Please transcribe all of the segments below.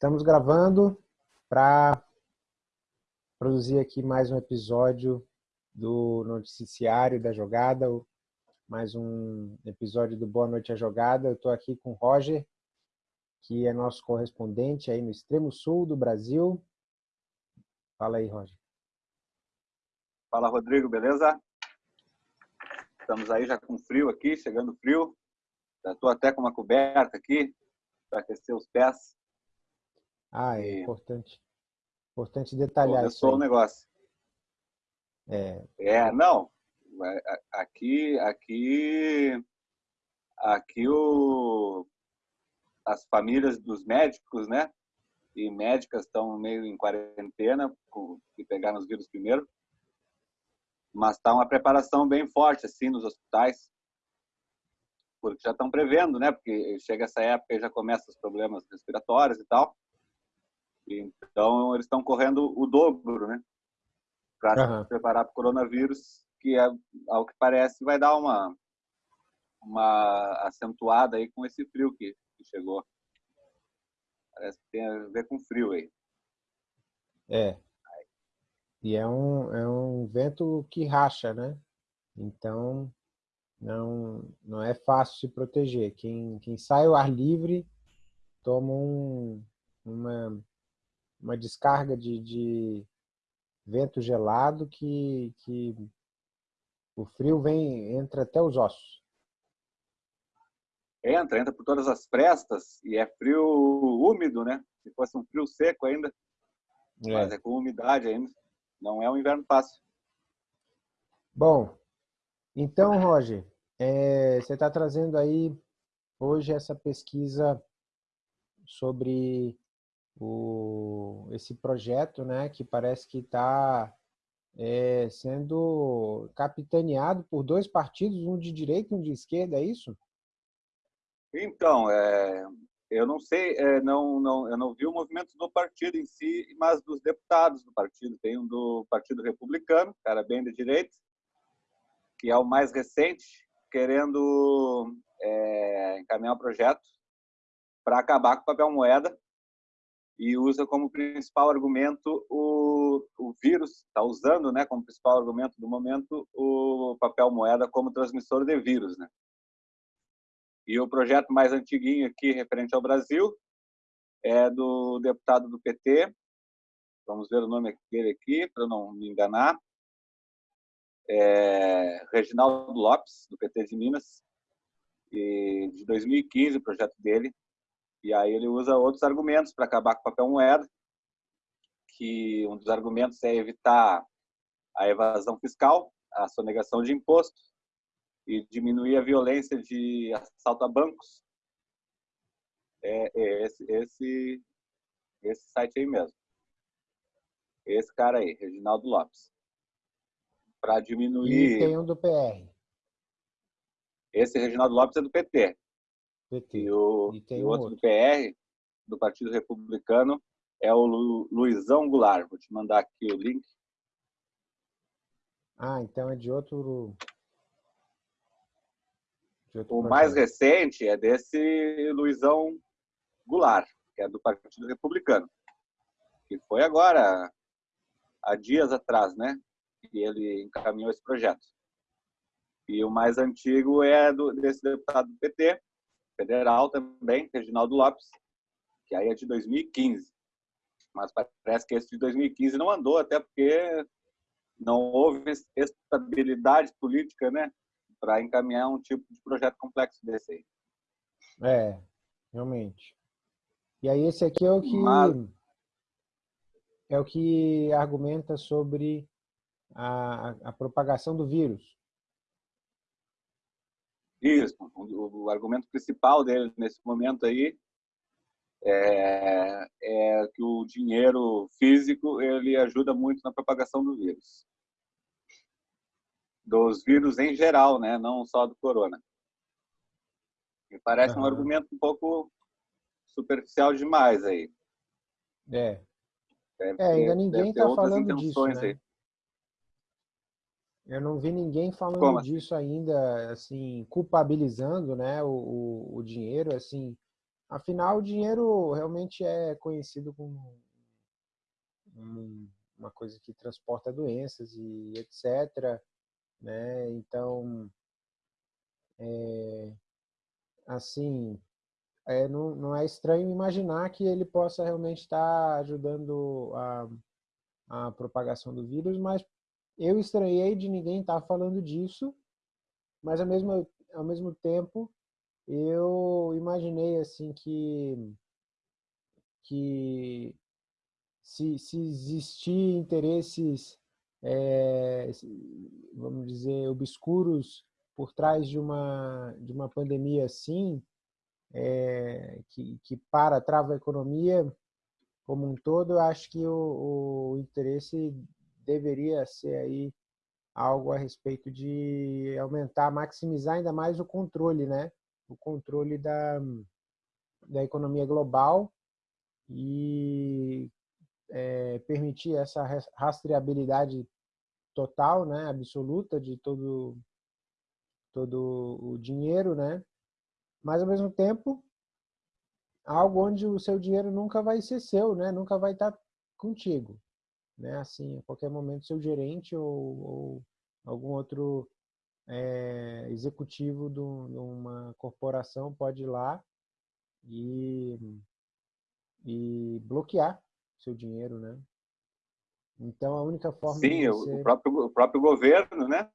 Estamos gravando para produzir aqui mais um episódio do Noticiário da Jogada, mais um episódio do Boa Noite à Jogada. Eu estou aqui com o Roger, que é nosso correspondente aí no extremo sul do Brasil. Fala aí, Roger. Fala, Rodrigo, beleza? Estamos aí já com frio aqui, chegando frio. Já estou até com uma coberta aqui para aquecer os pés. Ah, é e... importante. Importante detalhar isso. Começou o negócio. É. É, não. Aqui, aqui, aqui o, as famílias dos médicos, né? E médicas estão meio em quarentena, que pegaram os vírus primeiro. Mas está uma preparação bem forte, assim, nos hospitais porque já estão prevendo, né? Porque chega essa época e já começam os problemas respiratórios e tal. Então, eles estão correndo o dobro, né? Para uhum. se preparar para o coronavírus, que, é, ao que parece, vai dar uma, uma acentuada aí com esse frio que, que chegou. Parece que tem a ver com frio aí. É. E é um, é um vento que racha, né? Então, não, não é fácil se proteger. Quem, quem sai ao ar livre toma um, uma, uma descarga de, de vento gelado que, que o frio vem entra até os ossos. Entra, entra por todas as prestas e é frio úmido, né? Se fosse um frio seco ainda, é. mas é com umidade ainda. Não é um inverno fácil. Bom, então, Roger, é, você está trazendo aí hoje essa pesquisa sobre o, esse projeto, né, que parece que está é, sendo capitaneado por dois partidos, um de direita e um de esquerda, é isso? Então, é, eu não sei, é, não, não, eu não vi o movimento do partido em si, mas dos deputados do partido. Tem um do Partido Republicano, cara bem de direita, que é o mais recente, querendo é, encaminhar um projeto para acabar com o papel moeda e usa como principal argumento o, o vírus, está usando né, como principal argumento do momento o papel moeda como transmissor de vírus. Né? E o projeto mais antiguinho aqui, referente ao Brasil, é do deputado do PT, vamos ver o nome dele aqui, para não me enganar, é, Reginaldo Lopes, do PT de Minas, e de 2015 o projeto dele, e aí ele usa outros argumentos para acabar com o papel moeda, que um dos argumentos é evitar a evasão fiscal, a sonegação de impostos e diminuir a violência de assalto a bancos. É, é esse, esse, esse site aí mesmo. Esse cara aí, Reginaldo Lopes. Para diminuir. E tem um do PR. Esse Reginaldo Lopes é do PT. PT. E o, e e o outro, outro, do PR, do Partido Republicano, é o Lu, Luizão Goulart. Vou te mandar aqui o link. Ah, então é de outro. De outro o projeto. mais recente é desse Luizão Goulart, que é do Partido Republicano. Que foi agora, há dias atrás, né? Que ele encaminhou esse projeto. E o mais antigo é do, desse deputado do PT, federal também, Reginaldo Lopes, que aí é de 2015. Mas parece que esse de 2015 não andou, até porque não houve estabilidade política, né, para encaminhar um tipo de projeto complexo desse aí. É, realmente. E aí esse aqui é o que Mas... é o que argumenta sobre a, a propagação do vírus. Isso, o, o argumento principal dele nesse momento aí é, é, que o dinheiro físico ele ajuda muito na propagação do vírus. Dos vírus em geral, né? não só do corona. Me parece uhum. um argumento um pouco superficial demais aí. É. Deve é, ainda ninguém está falando disso, né? Aí. Eu não vi ninguém falando Como? Assim? disso ainda, assim, culpabilizando né, o, o, o, dinheiro, assim, Afinal, o dinheiro realmente é conhecido como uma coisa que transporta doenças e etc. Né? Então, é, assim, é, não, não é estranho imaginar que ele possa realmente estar ajudando a, a propagação do vírus, mas eu estranhei de ninguém estar falando disso, mas ao mesmo, ao mesmo tempo eu imaginei assim que que se, se existir interesses é, vamos dizer obscuros por trás de uma de uma pandemia assim é, que, que para trava a economia como um todo eu acho que o, o interesse deveria ser aí algo a respeito de aumentar maximizar ainda mais o controle né o controle da, da economia global e é, permitir essa rastreabilidade total, né, absoluta de todo todo o dinheiro, né? Mas ao mesmo tempo algo onde o seu dinheiro nunca vai ser seu, né? Nunca vai estar contigo, né? Assim, a qualquer momento seu gerente ou, ou algum outro é, executivo de uma corporação pode ir lá e, e bloquear seu dinheiro, né? Então, a única forma Sim, você... o, próprio, o próprio governo, né?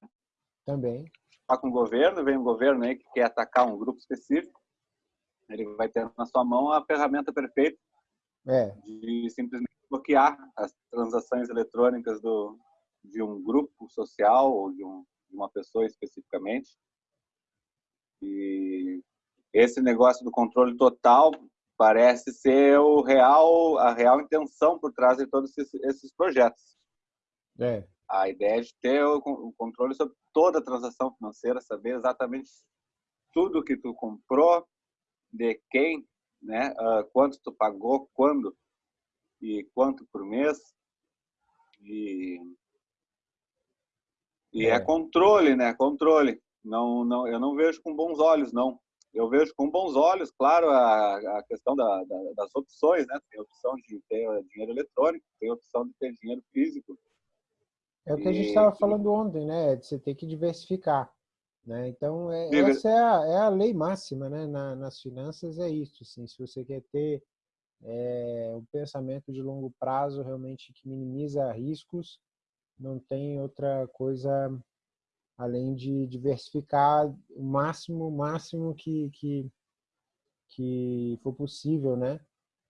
Também. Está com o governo, vem um governo aí que quer atacar um grupo específico, ele vai ter na sua mão a ferramenta perfeita é. de simplesmente bloquear as transações eletrônicas do, de um grupo social ou de um, de uma pessoa especificamente. E esse negócio do controle total parece ser o real, a real intenção por trás de todos esses, esses projetos. É. A ideia de ter o, o controle sobre toda a transação financeira, saber exatamente tudo que tu comprou, de quem, né, uh, quanto tu pagou, quando e quanto por mês. E e é. é, controle, né? Controle. Não, não, eu não vejo com bons olhos, não. Eu vejo com bons olhos, claro, a, a questão da, da, das opções, né? Tem a opção de ter dinheiro eletrônico, tem a opção de ter dinheiro físico. É o que e... a gente estava falando ontem, né? De você ter que diversificar. Né? Então, é, essa é a, é a lei máxima né? Na, nas finanças, é isso. Assim, se você quer ter é, um pensamento de longo prazo realmente que minimiza riscos, não tem outra coisa além de diversificar o máximo, máximo que, que, que for possível, né?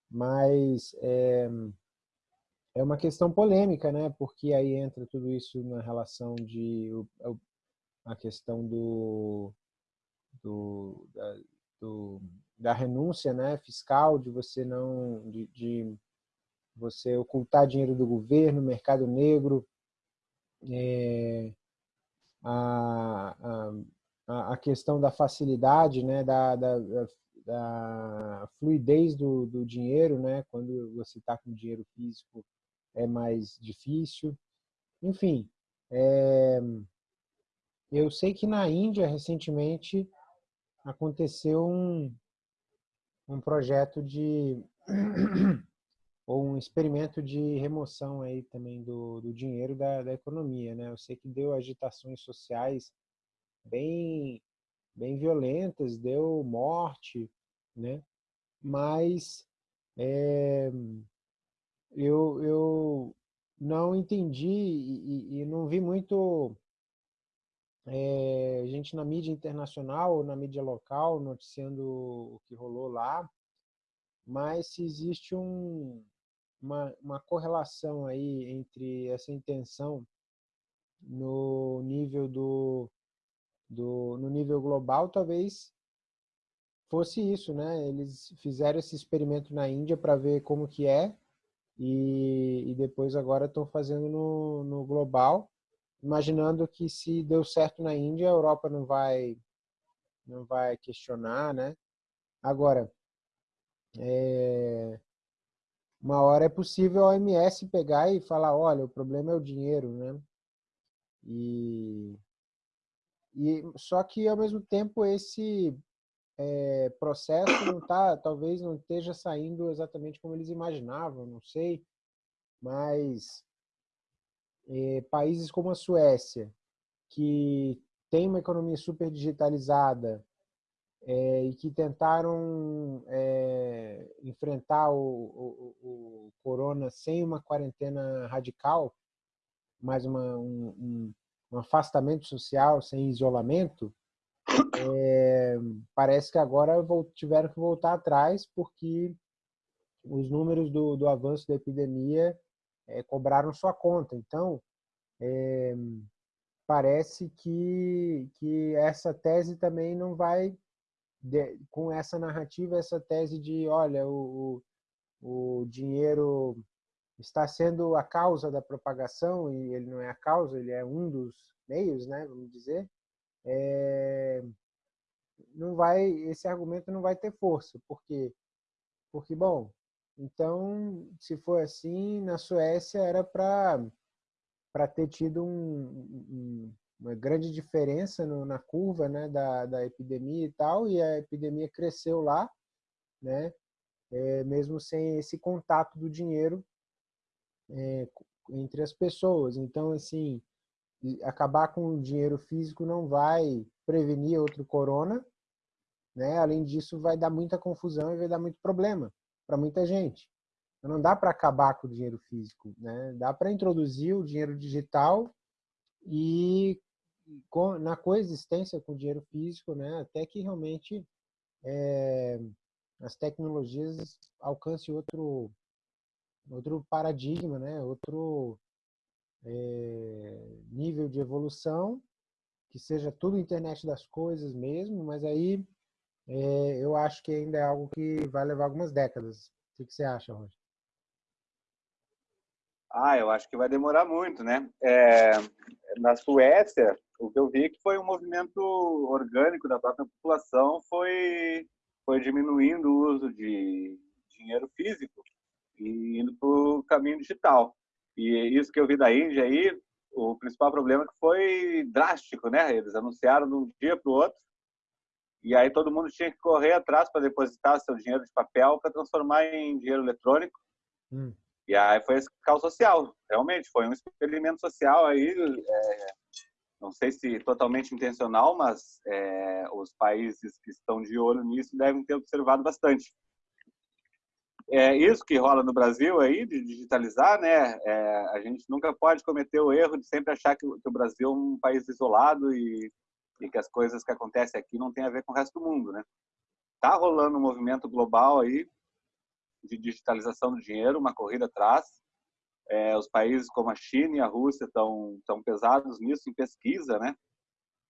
Mas é, é uma questão polêmica, né? Porque aí entra tudo isso na relação de a questão do, do, da, do, da renúncia, né? Fiscal de você não de, de você ocultar dinheiro do governo, mercado negro, é, a, a, a, questão da facilidade, né, da, da, da fluidez do, do dinheiro, né, quando você está com dinheiro físico é mais difícil. Enfim, é, eu sei que na Índia, recentemente, aconteceu um, um projeto de ou um experimento de remoção aí também do, do dinheiro da, da economia, né? Eu sei que deu agitações sociais bem bem violentas, deu morte, né? Mas é, eu, eu não entendi e, e não vi muito é, gente na mídia internacional ou na mídia local noticiando o que rolou lá, mas se existe um, uma, uma correlação aí entre essa intenção no nível do, do no nível global talvez fosse isso, né? Eles fizeram esse experimento na Índia para ver como que é e, e depois agora estão fazendo no, no global, imaginando que se deu certo na Índia, a Europa não vai não vai questionar, né? Agora, é, uma hora é possível a OMS pegar e falar, olha, o problema é o dinheiro, né? E, e só que ao mesmo tempo esse é, processo não tá, talvez não esteja saindo exatamente como eles imaginavam, não sei, mas é, países como a Suécia, que tem uma economia super digitalizada é, e que tentaram é, enfrentar o, o, o, corona sem uma quarentena radical, mais uma, um, um afastamento social, sem isolamento, é, parece que agora tiveram que voltar atrás porque os números do, do avanço da epidemia é, cobraram sua conta. Então, é, parece que, que essa tese também não vai, de, com essa narrativa, essa tese de, olha, o, o dinheiro está sendo a causa da propagação, e ele não é a causa, ele é um dos meios, né, vamos dizer, é, não vai, esse argumento não vai ter força, porque, porque bom, então, se for assim, na Suécia era para ter tido um, um, uma grande diferença no, na curva né, da, da epidemia e tal, e a epidemia cresceu lá, né, é, mesmo sem esse contato do dinheiro é, entre as pessoas. Então, assim, acabar com o dinheiro físico não vai prevenir outro corona, né? Além disso, vai dar muita confusão e vai dar muito problema para muita gente. Então, não dá para acabar com o dinheiro físico, né? Dá para introduzir o dinheiro digital e na coexistência com o dinheiro físico, né? Até que realmente é, as tecnologias alcancem outro outro paradigma, né? Outro é, nível de evolução, que seja tudo internet das coisas mesmo, mas aí é, eu acho que ainda é algo que vai levar algumas décadas. O que você acha, Roger? Ah, eu acho que vai demorar muito, né? É, na Suécia, o que eu vi é que foi um movimento orgânico da própria população, foi, foi diminuindo o uso de dinheiro físico e indo para o caminho digital. E isso que eu vi da Índia aí, o principal problema é que foi drástico, né? Eles anunciaram de um dia para o outro e aí todo mundo tinha que correr atrás para depositar seu dinheiro de papel para transformar em dinheiro eletrônico. Hum. E aí foi esse caos social, realmente foi um experimento social aí, é, não sei se totalmente intencional, mas é, os países que estão de olho nisso devem ter observado bastante é isso que rola no Brasil aí de digitalizar, né? É, a gente nunca pode cometer o erro de sempre achar que, que o Brasil é um país isolado e, e, que as coisas que acontecem aqui não tem a ver com o resto do mundo, né? Tá rolando um movimento global aí de digitalização do dinheiro, uma corrida atrás. É, os países como a China e a Rússia estão tão pesados nisso em pesquisa, né?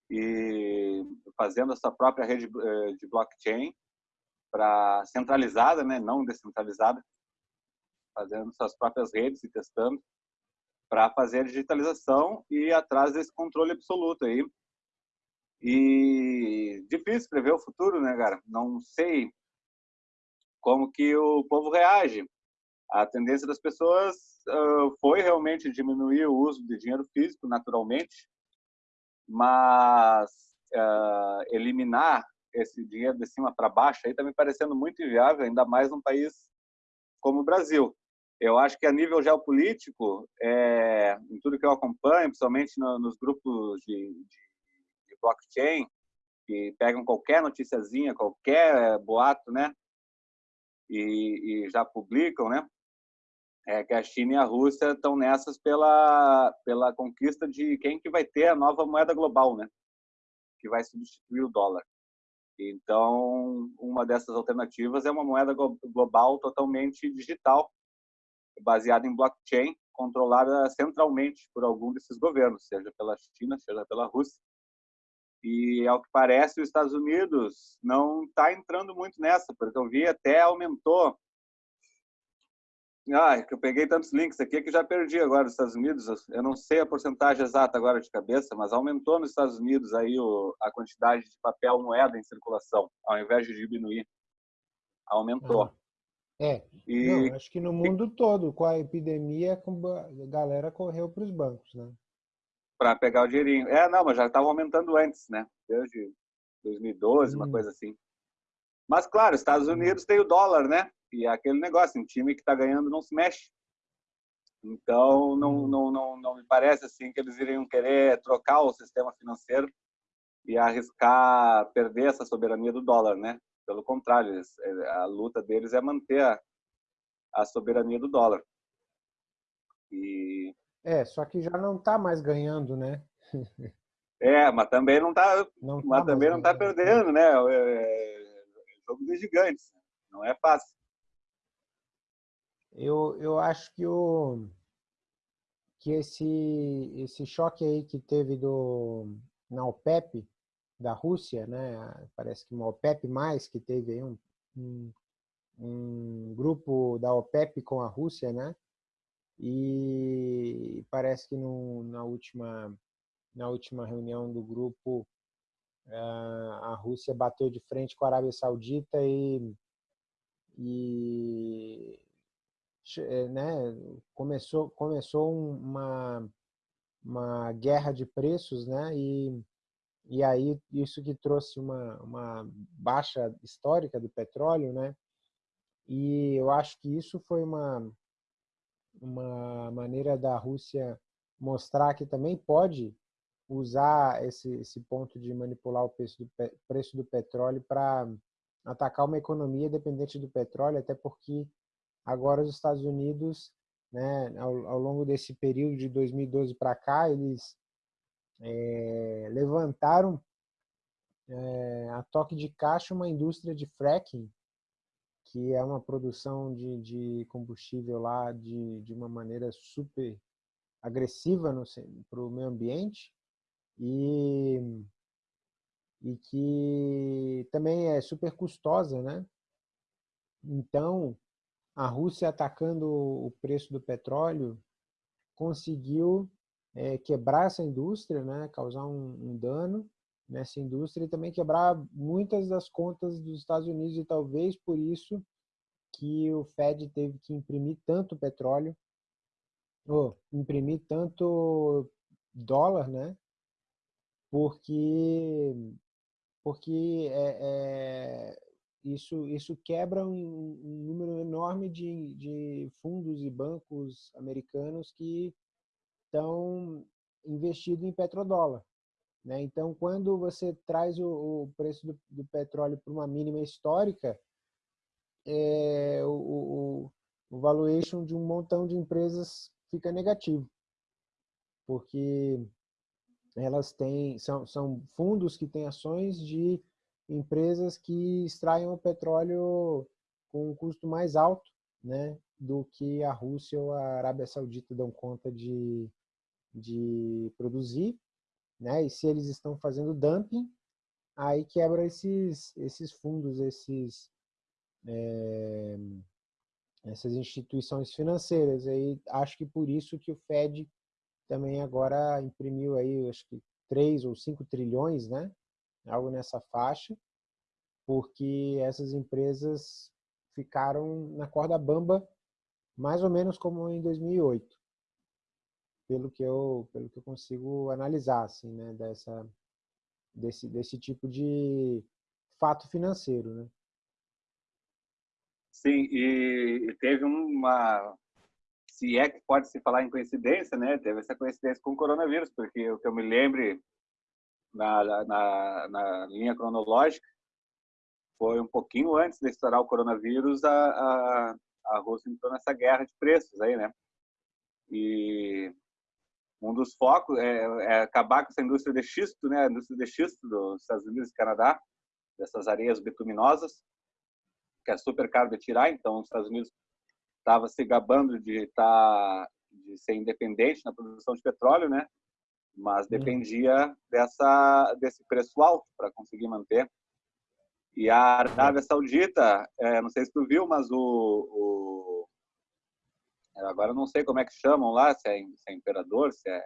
E fazendo a sua própria rede eh, de blockchain para centralizada, né, não descentralizada, fazendo suas próprias redes e testando para fazer a digitalização e atrás desse controle absoluto aí. E difícil prever o futuro, né, cara? Não sei como que o povo reage. A tendência das pessoas uh, foi realmente diminuir o uso de dinheiro físico, naturalmente, mas uh, eliminar esse dinheiro de cima para baixo aí está me parecendo muito inviável, ainda mais num país como o Brasil. Eu acho que a nível geopolítico, é, em tudo que eu acompanho, principalmente no, nos grupos de, de, de, blockchain, que pegam qualquer noticiazinha, qualquer boato, né, e, e já publicam, né, é que a China e a Rússia estão nessas pela pela conquista de quem que vai ter a nova moeda global, né, que vai substituir o dólar. Então, uma dessas alternativas é uma moeda global totalmente digital, baseada em blockchain, controlada centralmente por algum desses governos, seja pela China, seja pela Rússia. E, ao que parece, os Estados Unidos não está entrando muito nessa, porque eu vi até aumentou ah, que eu peguei tantos links aqui que já perdi agora nos Estados Unidos. Eu não sei a porcentagem exata agora de cabeça, mas aumentou nos Estados Unidos aí o, a quantidade de papel moeda em circulação, ao invés de diminuir. Aumentou. Ah, é. E, não, acho que no mundo todo, com a epidemia, a galera correu para os bancos, né? Para pegar o dinheirinho. É, não, mas já estava aumentando antes, né? Desde 2012, hum. uma coisa assim. Mas, claro, Estados Unidos tem o dólar, né? E é aquele negócio, um time que está ganhando não se mexe. Então, não, uhum. não, não, não me parece assim que eles iriam querer trocar o sistema financeiro e arriscar perder essa soberania do dólar, né? Pelo contrário, é, a luta deles é manter a, a soberania do dólar. E... É, só que já não está mais ganhando, né? é, mas também não está, não tá mas também não está perdendo, né? É, é, jogo dos gigantes, não é fácil. Eu, eu acho que o que esse esse choque aí que teve do na OPEP da Rússia, né? Parece que uma OPEP mais que teve aí um, um, um grupo da OPEP com a Rússia, né? E parece que no, na última na última reunião do grupo a Rússia bateu de frente com a Arábia Saudita e, e né, começou começou uma uma guerra de preços, né? E e aí isso que trouxe uma, uma baixa histórica do petróleo, né? E eu acho que isso foi uma, uma maneira da Rússia mostrar que também pode usar esse, esse ponto de manipular o preço do, preço do petróleo para atacar uma economia dependente do petróleo, até porque agora os Estados Unidos, né, ao, ao longo desse período de 2012 para cá, eles é, levantaram é, a toque de caixa uma indústria de fracking, que é uma produção de, de combustível lá de, de uma maneira super agressiva para o meio ambiente e, e que também é super custosa, né? Então, a Rússia atacando o preço do petróleo conseguiu é, quebrar essa indústria, né, causar um, um, dano nessa indústria e também quebrar muitas das contas dos Estados Unidos e talvez por isso que o Fed teve que imprimir tanto petróleo, ou imprimir tanto dólar, né, porque porque é, é, isso isso quebra um, um número enorme de, de fundos e bancos americanos que estão investidos em petrodólar. Né? Então, quando você traz o, o preço do, do petróleo para uma mínima histórica, é, o, o, o valuation de um montão de empresas fica negativo, porque elas têm são, são fundos que têm ações de empresas que extraem o petróleo com um custo mais alto, né, do que a Rússia ou a Arábia Saudita dão conta de, de produzir, né? E se eles estão fazendo dumping, aí quebra esses esses fundos, esses é, essas instituições financeiras. Aí acho que por isso que o Fed também agora imprimiu aí, acho que 3 ou 5 trilhões, né? Algo nessa faixa, porque essas empresas ficaram na corda bamba mais ou menos como em 2008 pelo que eu pelo que eu consigo analisar assim né dessa desse desse tipo de fato financeiro né? Sim e teve uma se é que pode se falar em coincidência né teve essa coincidência com o coronavírus porque o que eu me lembre na, na, na linha cronológica foi um pouquinho antes de estourar o coronavírus a, a, a Rússia entrou nessa guerra de preços aí né? E um dos focos é, é, acabar com essa indústria de xisto, né, a indústria de xisto dos Estados Unidos e Canadá, dessas areias bituminosas, que é super caro de tirar, então os Estados Unidos estava se gabando de estar tá, de ser independente na produção de petróleo, né? Mas dependia uhum. dessa desse preço alto para conseguir manter. E a Arábia Saudita, é, não sei se tu viu, mas o, o Agora não sei como é que chamam lá, se é, se é imperador, se é,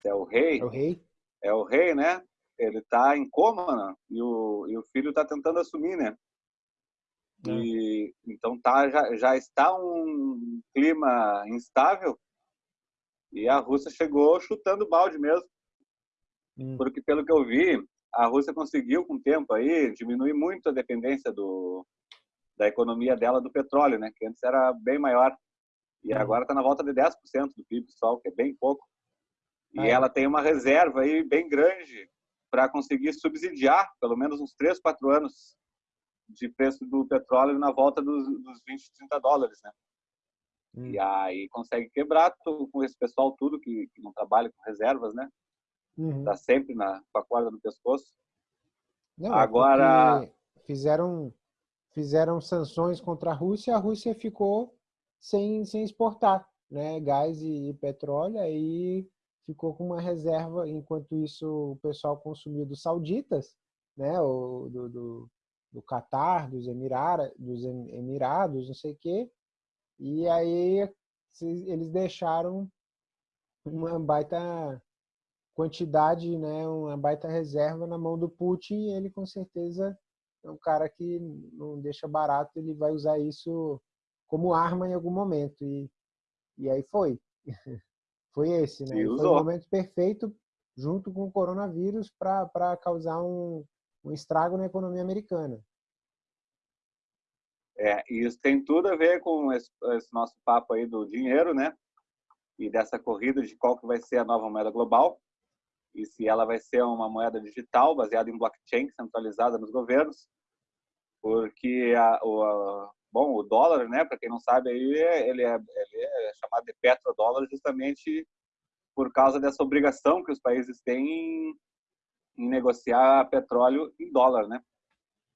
se é o rei. É o rei? É o rei, né? Ele está em coma né? e, o, e o filho está tentando assumir, né? É. E, então tá, já, já está um clima instável e a Rússia chegou chutando balde mesmo. Hum. Porque pelo que eu vi, a Rússia conseguiu com o tempo aí diminuir muito a dependência do, da economia dela do petróleo, né? Que antes era bem maior e agora está na volta de 10% do PIB só, que é bem pouco. E é. ela tem uma reserva aí bem grande para conseguir subsidiar pelo menos uns 3, 4 anos de preço do petróleo na volta dos, dos 20, 30 dólares, né? Hum. E aí consegue quebrar com esse pessoal tudo que, que não trabalha com reservas, né? Uhum. Tá sempre na, com a corda no pescoço. Não, é Agora fizeram fizeram sanções contra a Rússia, a Rússia ficou sem, sem exportar, né, gás e, e petróleo, aí ficou com uma reserva, enquanto isso o pessoal consumiu dos sauditas, né, do, do, do Catar, dos, Emirara, dos Emirados, não sei o quê, e aí eles deixaram uma baita quantidade, né, uma baita reserva na mão do Putin ele com certeza é um cara que não deixa barato, ele vai usar isso como arma em algum momento e, e aí foi. foi esse, né? Foi o momento perfeito junto com o coronavírus para causar um, um estrago na economia americana. É, e isso tem tudo a ver com esse, esse, nosso papo aí do dinheiro, né? E dessa corrida de qual que vai ser a nova moeda global e se ela vai ser uma moeda digital baseada em blockchain centralizada nos governos, porque a, a, bom, o dólar, né, para quem não sabe, aí ele é, ele é chamado de petrodólar justamente por causa dessa obrigação que os países têm em, negociar petróleo em dólar, né?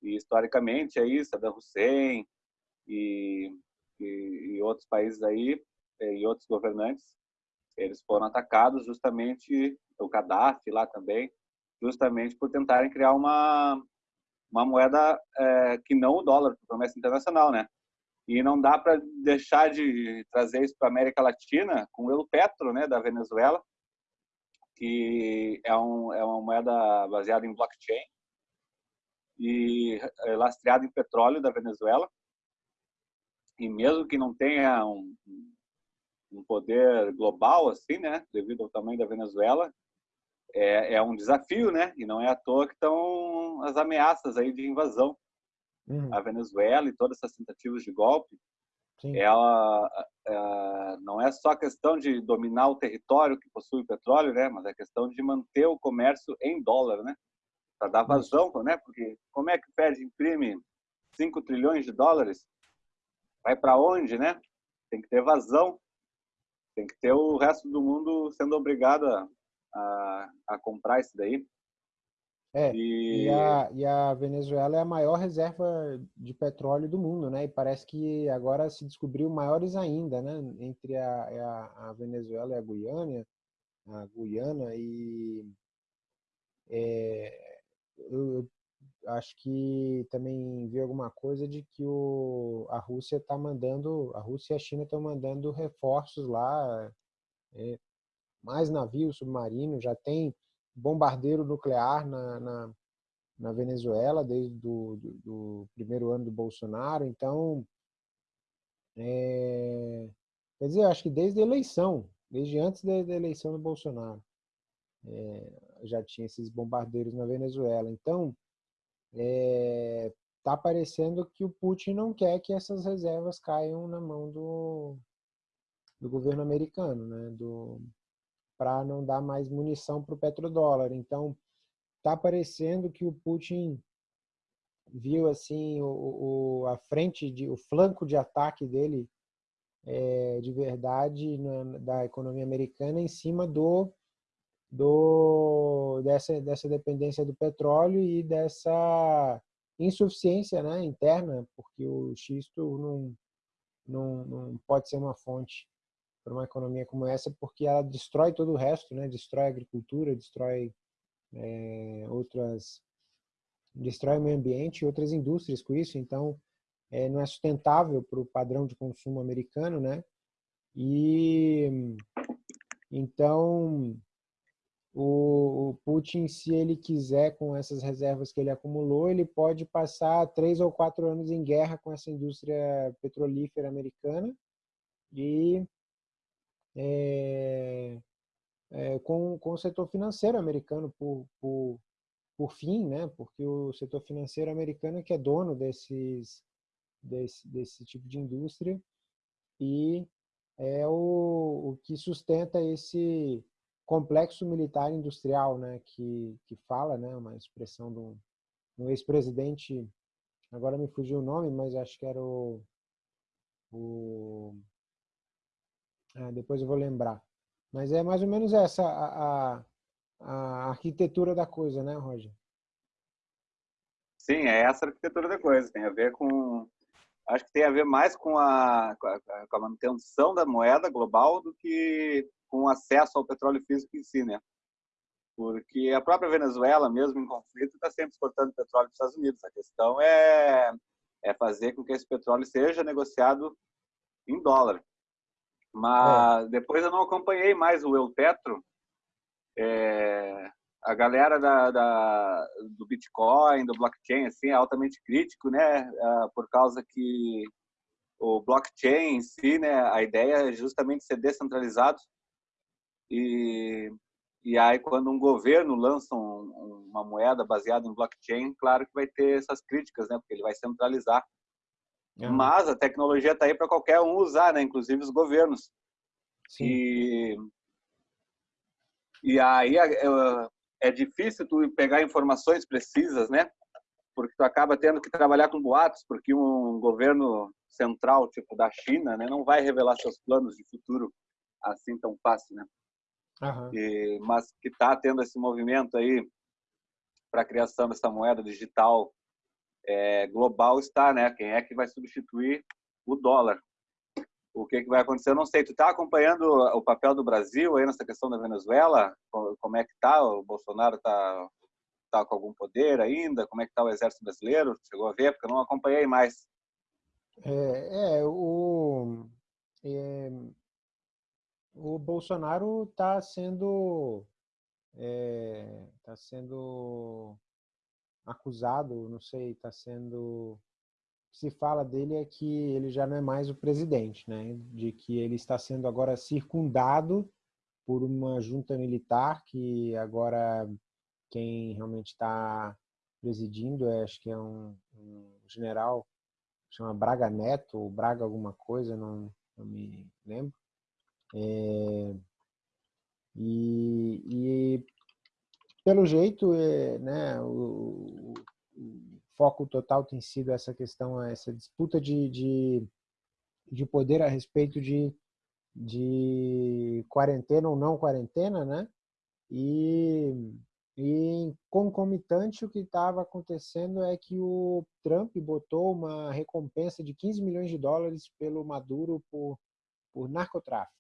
E historicamente é isso, Saddam Hussein e, e, e outros países aí e outros governantes eles foram atacados justamente o Gaddafi lá também, justamente por tentarem criar uma uma moeda é, que não o dólar, promessa internacional, né? E não dá para deixar de trazer isso para a América Latina com o El Petro, né, da Venezuela, que é, um, é uma moeda baseada em blockchain e é lastreada em petróleo da Venezuela. E mesmo que não tenha um, um poder global assim, né, devido ao tamanho da Venezuela, é, é um desafio, né? E não é à toa que estão as ameaças aí de invasão uhum. à Venezuela e todas essas tentativas de golpe. Sim. Ela é, não é só questão de dominar o território que possui petróleo, né? Mas é questão de manter o comércio em dólar, né? Para dar vazão, né? Porque como é que o Fed imprime 5 trilhões de dólares? Vai para onde, né? Tem que ter vazão tem que ter o resto do mundo sendo obrigado a, a, a comprar isso daí. É, e... E, a, e a Venezuela é a maior reserva de petróleo do mundo, né? E parece que agora se descobriu maiores ainda, né? Entre a, a, a Venezuela e a Guiana, a Guiana e é, eu, acho que também vi alguma coisa de que o, a Rússia está mandando, a Rússia e a China estão mandando reforços lá, é, mais navios submarinos, já tem bombardeiro nuclear na, na, na Venezuela desde do, do, do, primeiro ano do Bolsonaro, então, é, quer dizer, acho que desde a eleição, desde antes da, da eleição do Bolsonaro, é, já tinha esses bombardeiros na Venezuela, então, é, tá parecendo que o Putin não quer que essas reservas caiam na mão do, do governo americano, né? Do para não dar mais munição para o petrodólar. Então, tá parecendo que o Putin viu assim o, o a frente de o flanco de ataque dele é, de verdade na, da economia americana em cima do do, dessa, dessa dependência do petróleo e dessa insuficiência né, interna, porque o xisto não, não, não pode ser uma fonte para uma economia como essa, porque ela destrói todo o resto, né? destrói a agricultura, destrói é, outras, destrói o meio ambiente e outras indústrias com isso, então é, não é sustentável para o padrão de consumo americano, né? E então o, Putin, se ele quiser, com essas reservas que ele acumulou, ele pode passar três ou quatro anos em guerra com essa indústria petrolífera americana e é, é, com, com o setor financeiro americano por, por, por fim, né, porque o setor financeiro americano é que é dono desses, desse, desse tipo de indústria e é o, o que sustenta esse complexo militar industrial, né, que, que fala, né, uma expressão do um ex-presidente, agora me fugiu o nome, mas acho que era o, o ah, depois eu vou lembrar. Mas é mais ou menos essa a, a, a arquitetura da coisa, né, Roger? Sim, é essa a arquitetura da coisa. Tem a ver com acho que tem a ver mais com a, com a, manutenção da moeda global do que com acesso ao petróleo físico em si, né? Porque a própria Venezuela, mesmo em conflito, está sempre exportando petróleo para os Estados Unidos. A questão é, é fazer com que esse petróleo seja negociado em dólar. Mas é. depois eu não acompanhei mais o El Petro. É, a galera da, da, do Bitcoin, do blockchain, assim, é altamente crítico, né? Uh, por causa que o blockchain em si, né? A ideia é justamente ser descentralizado. E, e aí, quando um governo lança um, uma moeda baseada em blockchain, claro que vai ter essas críticas, né? Porque ele vai centralizar. Mas a tecnologia está aí para qualquer um usar, né? Inclusive os governos. Sim. E, e aí é difícil tu pegar informações precisas, né? Porque tu acaba tendo que trabalhar com boatos, porque um governo central, tipo da China, né, não vai revelar seus planos de futuro assim tão fácil, né? Uhum. E, mas que está tendo esse movimento aí para a criação dessa moeda digital é, global está, né? Quem é que vai substituir o dólar? o que, que vai acontecer, eu não sei. Tu está acompanhando o papel do Brasil aí nessa questão da Venezuela? Como é que está? O Bolsonaro está tá com algum poder ainda? Como é que está o exército brasileiro? Chegou a ver? Porque eu não acompanhei mais. É, é o, é, o Bolsonaro está sendo está é, tá sendo acusado, não sei, está sendo se fala dele é que ele já não é mais o presidente, né? de que ele está sendo agora circundado por uma junta militar que agora quem realmente está presidindo, é, acho que é um, um, general, chama Braga Neto, ou Braga alguma coisa, não, não me lembro. É, e, e, pelo jeito, é, né, o, o foco total tem sido essa questão, essa disputa de, de, de poder a respeito de, de quarentena ou não quarentena, né? E, e concomitante o que estava acontecendo é que o Trump botou uma recompensa de 15 milhões de dólares pelo Maduro por, por narcotráfico.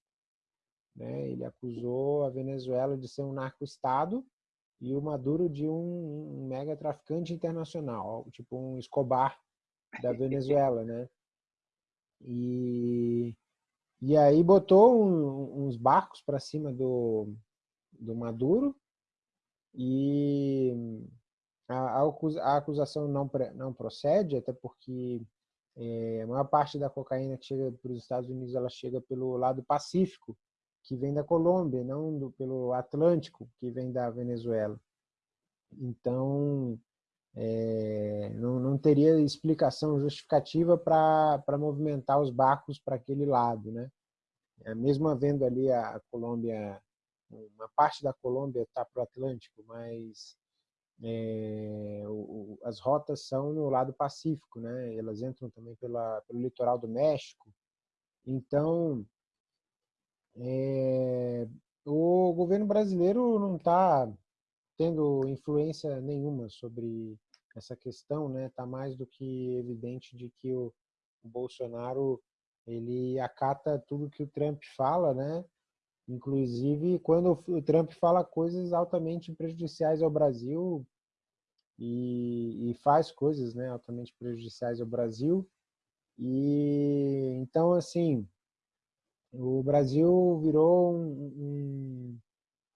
Né? Ele acusou a Venezuela de ser um narco-estado e o Maduro de um, um mega traficante internacional, tipo um Escobar da Venezuela, né? E, e aí botou um, uns barcos para cima do, do Maduro e a, a acusação não, não procede, até porque é, a maior parte da cocaína que chega para os Estados Unidos ela chega pelo lado Pacífico, que vem da Colômbia, não do, pelo Atlântico, que vem da Venezuela. Então, é, não, não, teria explicação justificativa para movimentar os barcos para aquele lado. Né? É, mesmo havendo ali a, a Colômbia, uma parte da Colômbia está para o Atlântico, mas é, o, as rotas são no lado Pacífico, né? elas entram também pela, pelo litoral do México. Então, é, o governo brasileiro não está tendo influência nenhuma sobre essa questão, né? Tá mais do que evidente de que o, o Bolsonaro ele acata tudo que o Trump fala, né? Inclusive quando o Trump fala coisas altamente prejudiciais ao Brasil e, e faz coisas, né, altamente prejudiciais ao Brasil. E então assim, o Brasil virou um,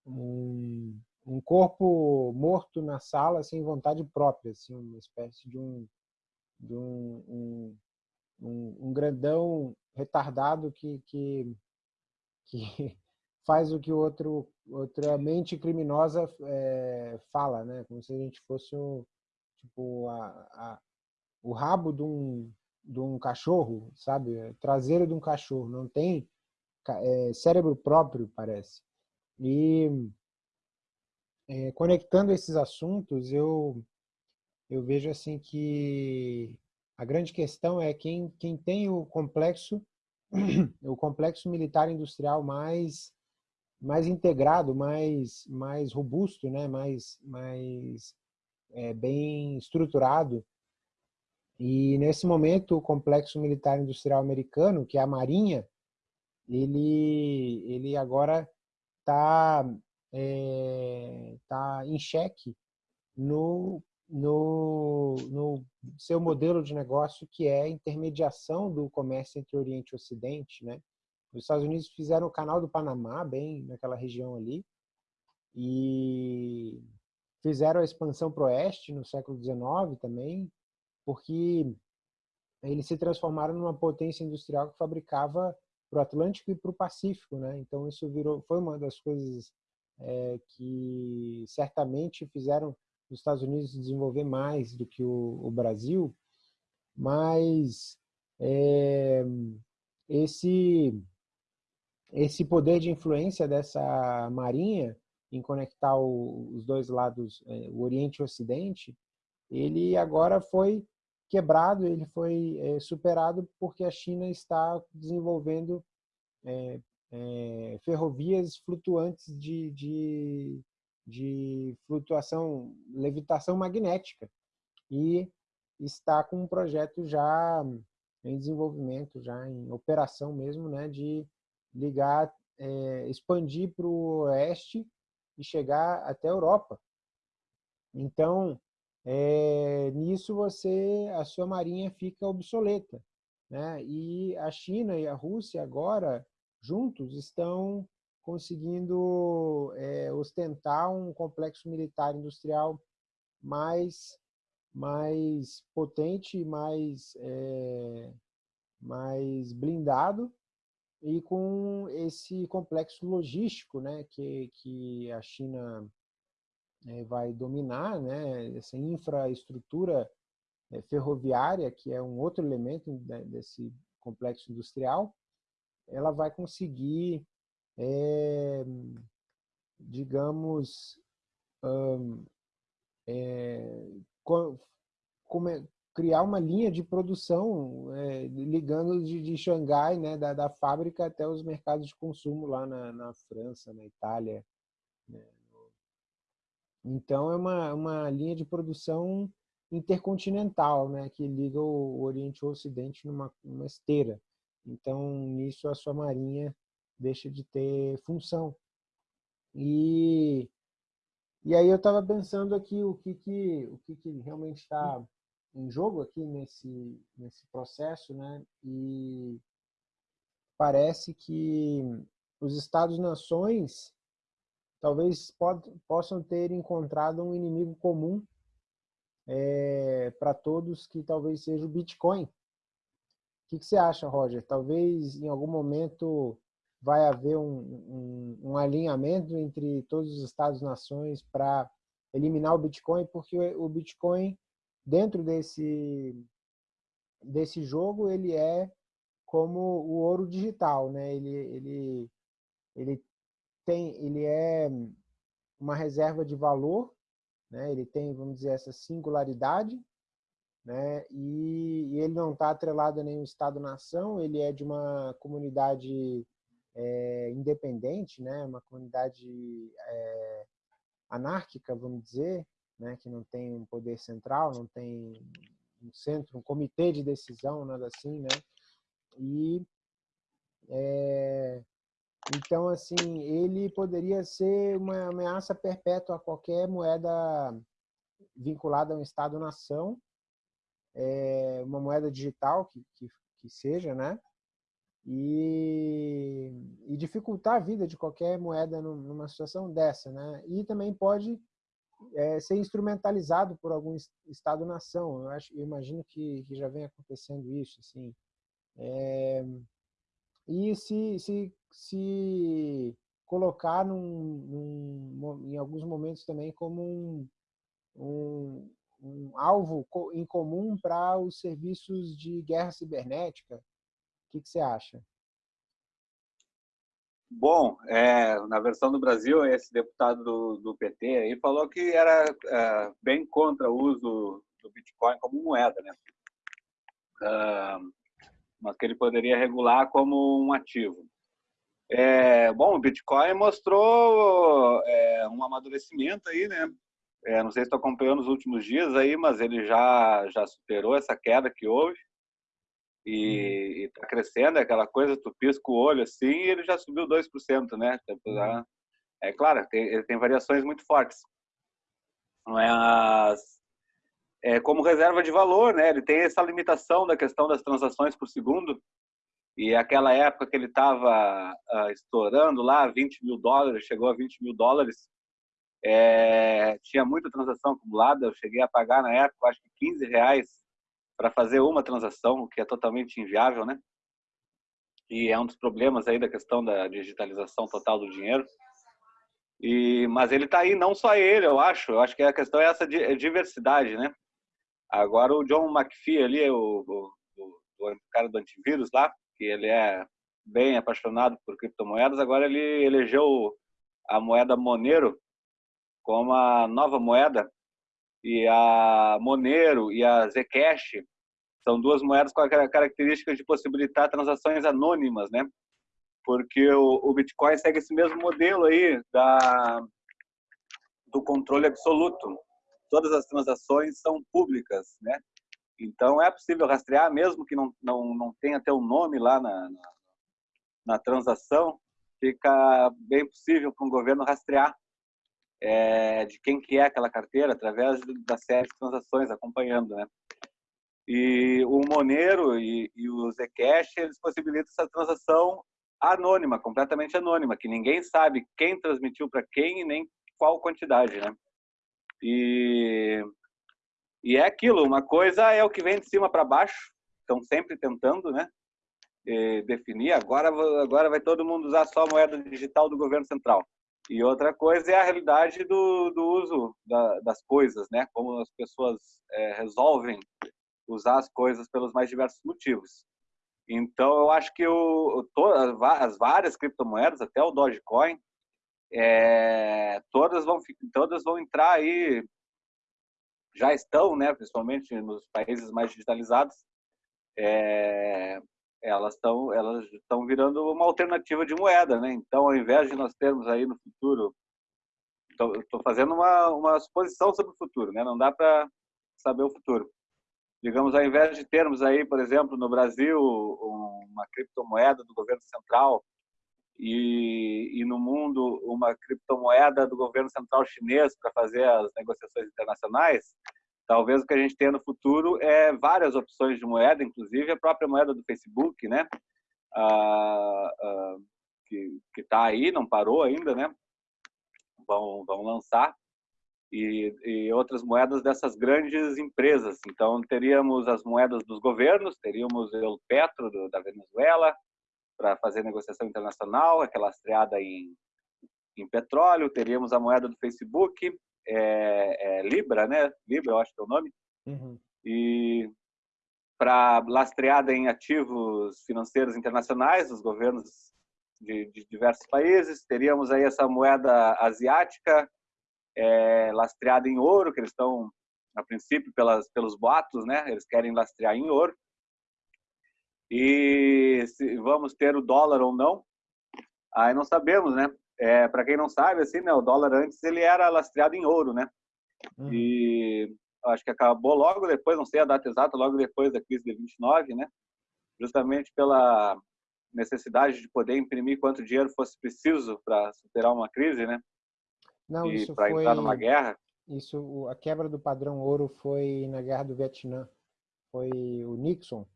um, um, um, corpo morto na sala sem vontade própria, assim, uma espécie de um, de um, um, grandão retardado que, que, que faz o que o outro, outra mente criminosa é, fala, né? Como se a gente fosse um, tipo, a, a, o rabo de um, de um cachorro, sabe? Traseiro de um cachorro. Não tem é, cérebro próprio, parece. E é, conectando esses assuntos, eu, eu vejo assim que a grande questão é quem, quem tem o complexo, o complexo militar industrial mais mais integrado, mais mais robusto, né? Mais mais é, bem estruturado. E nesse momento o complexo militar industrial americano, que é a Marinha, ele ele agora está é, tá em xeque no, no, no seu modelo de negócio, que é a intermediação do comércio entre Oriente e Ocidente. Né? Os Estados Unidos fizeram o canal do Panamá, bem naquela região ali, e fizeram a expansão para o oeste no século XIX também, porque eles se transformaram numa potência industrial que fabricava para o Atlântico e para o Pacífico, né? Então isso virou, foi uma das coisas é, que certamente fizeram os Estados Unidos desenvolver mais do que o, o Brasil, mas é, esse esse poder de influência dessa marinha em conectar o, os dois lados, é, o Oriente e o Ocidente, ele agora foi quebrado, ele foi é, superado porque a China está desenvolvendo é, é, ferrovias flutuantes de, de, de flutuação, levitação magnética. E está com um projeto já em desenvolvimento, já em operação mesmo, né, de ligar, é, expandir para o oeste e chegar até a Europa. Então, é, nisso você, a sua marinha fica obsoleta. Né? E a China e a Rússia agora juntos estão conseguindo é, ostentar um complexo militar industrial mais mais potente, mais é, mais blindado e com esse complexo logístico, né, que que a China é, vai dominar, né, essa infraestrutura é, ferroviária que é um outro elemento desse complexo industrial ela vai conseguir, é, digamos, um, é, criar uma linha de produção é, ligando de, de Xangai, né, da, da, fábrica até os mercados de consumo lá na, na França, na Itália. Né. Então, é uma, uma linha de produção intercontinental, né, que liga o Oriente ao Ocidente numa, numa esteira. Então, nisso a sua marinha deixa de ter função. E, e aí eu estava pensando aqui o que, que, o que, que realmente está em jogo aqui nesse, nesse processo, né? E parece que os Estados-nações talvez pod, possam ter encontrado um inimigo comum é, para todos, que talvez seja o Bitcoin. O que, que você acha, Roger? Talvez em algum momento vai haver um, um, um alinhamento entre todos os Estados-nações para eliminar o Bitcoin, porque o Bitcoin, dentro desse, desse jogo, ele é como o ouro digital, né? Ele, ele, ele, tem, ele é uma reserva de valor, né? ele tem, vamos dizer, essa singularidade, né? E, e ele não está atrelado a nenhum Estado-nação, ele é de uma comunidade é, independente, né? uma comunidade é, anárquica, vamos dizer, né? que não tem um poder central, não tem um centro, um comitê de decisão, nada assim, né? E é, então, assim, ele poderia ser uma ameaça perpétua a qualquer moeda vinculada a um Estado-nação, é, uma moeda digital que, que, que seja, né? E, e, dificultar a vida de qualquer moeda numa situação dessa, né? E também pode é, ser instrumentalizado por algum Estado-nação. Eu, eu imagino que, que já vem acontecendo isso, assim. É, e se, se, se colocar num, num, em alguns momentos também como um, um, um alvo em comum para os serviços de guerra cibernética. O que, que você acha? Bom, é, na versão do Brasil, esse deputado do, do PT aí falou que era é, bem contra o uso do Bitcoin como moeda, né? Uh, mas que ele poderia regular como um ativo. É, bom, o Bitcoin mostrou é, um amadurecimento aí, né? É, não sei se estou acompanhando os últimos dias aí, mas ele já já superou essa queda que houve e está uhum. crescendo, é aquela coisa, tu pisca o olho assim e ele já subiu 2%, né? Uhum. É claro, tem, ele tem variações muito fortes. Mas é como reserva de valor, né? Ele tem essa limitação da questão das transações por segundo. E aquela época que ele estava uh, ah, estourando lá, 20 mil dólares, chegou a 20 mil dólares, é, tinha muita transação acumulada. Eu cheguei a pagar na época, acho que 15 reais para fazer uma transação, o que é totalmente inviável, né? E é um dos problemas aí da questão da digitalização total do dinheiro. E, mas ele está aí, não só ele, eu acho. Eu acho que a questão é essa diversidade, né? Agora o John McPhee ali, o, o, o, o cara do antivírus lá, que ele é bem apaixonado por criptomoedas, agora ele elegeu a moeda Monero como a nova moeda e a Monero e a Zcash são duas moedas com a característica de possibilitar transações anônimas, né? Porque o, o Bitcoin segue esse mesmo modelo aí da, do controle absoluto. Todas as transações são públicas, né? Então é possível rastrear, mesmo que não, não, não tenha teu nome lá na, na, na transação, fica bem possível para um governo rastrear é, de quem que é aquela carteira através da série de transações acompanhando, né? E o Monero e, e o Zcash, eles possibilitam essa transação anônima, completamente anônima, que ninguém sabe quem transmitiu para quem e nem qual quantidade, né? E, e é aquilo, uma coisa é o que vem de cima para baixo, estão sempre tentando, né? definir, agora, agora vai todo mundo usar só a moeda digital do governo central. E outra coisa é a realidade do, do uso da, das coisas, né? Como as pessoas é, resolvem usar as coisas pelos mais diversos motivos. Então, eu acho que o, todas, as várias criptomoedas, até o Dogecoin, é, todas, vão, todas vão entrar aí, já estão, né, principalmente nos países mais digitalizados, é, elas estão elas estão virando uma alternativa de moeda, né? Então, ao invés de nós termos aí no futuro, estou fazendo uma, uma suposição sobre o futuro, né? Não dá para saber o futuro. Digamos, ao invés de termos aí, por exemplo, no Brasil, uma criptomoeda do governo central e, e no mundo uma criptomoeda do governo central chinês para fazer as negociações internacionais, Talvez o que a gente tenha no futuro é várias opções de moeda, inclusive a própria moeda do Facebook, né? Ah, ah, que está aí, não parou ainda, né? Vão, vão lançar. E, e, outras moedas dessas grandes empresas. Então, teríamos as moedas dos governos, teríamos o Petro do, da Venezuela para fazer negociação internacional, aquela lastreada em, em petróleo, teríamos a moeda do Facebook, é, é Libra, né? Libra, eu acho que é o nome. Uhum. E para lastreada em ativos financeiros internacionais dos governos de, de, diversos países. Teríamos aí essa moeda asiática é, lastreada em ouro, que eles estão, a princípio, pelas, pelos boatos, né? Eles querem lastrear em ouro. E se vamos ter o dólar ou não, aí não sabemos, né? É, para quem não sabe, assim, né, o dólar antes ele era lastreado em ouro, né? Uhum. E acho que acabou logo depois, não sei a data exata, logo depois da crise de 29, né? Justamente pela necessidade de poder imprimir quanto dinheiro fosse preciso para superar uma crise, né? Não, e para foi... entrar numa guerra. Isso, a quebra do padrão ouro foi na guerra do Vietnã. Foi o Nixon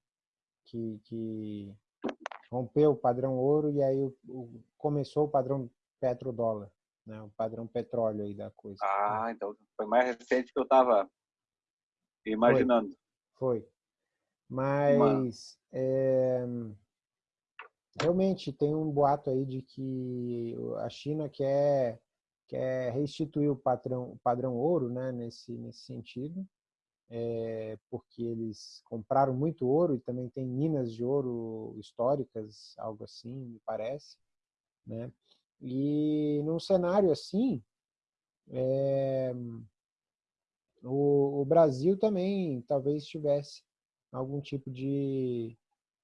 que, que rompeu o padrão ouro e aí o, o, começou o padrão petrodólar, né? O padrão petróleo aí da coisa. Ah, né? então foi mais recente que eu estava imaginando. Foi. foi. Mas é, realmente tem um boato aí de que a China quer, quer restituir o padrão, o padrão ouro né, nesse, nesse sentido, é, porque eles compraram muito ouro e também tem minas de ouro históricas, algo assim, me parece. Né? E num cenário assim, é, o, o Brasil também talvez tivesse algum tipo de,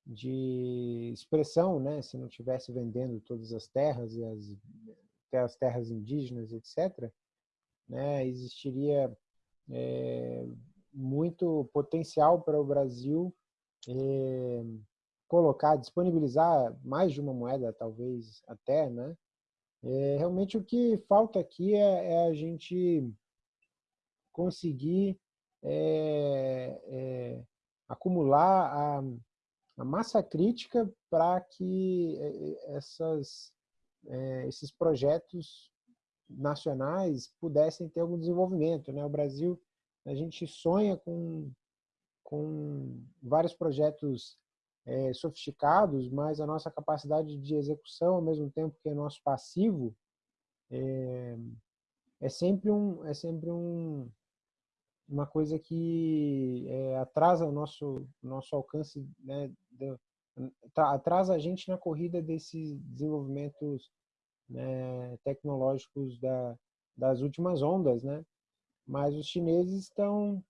de expressão, né? se não tivesse vendendo todas as terras e as, as terras indígenas, etc., né? existiria é, muito potencial para o Brasil é, colocar, disponibilizar mais de uma moeda, talvez até, né? É, realmente o que falta aqui é, é a gente conseguir é, acumular a, a, massa crítica para que essas, esses projetos nacionais pudessem ter algum desenvolvimento. Né? O Brasil, a gente sonha com, com vários projetos é, sofisticados, mas a nossa capacidade de execução, ao mesmo tempo que é nosso passivo, é, é sempre um, é sempre um, uma coisa que é, atrasa o nosso, nosso alcance, né, do, atrasa a gente na corrida desses desenvolvimentos né, tecnológicos da, das últimas ondas, né? Mas os chineses estão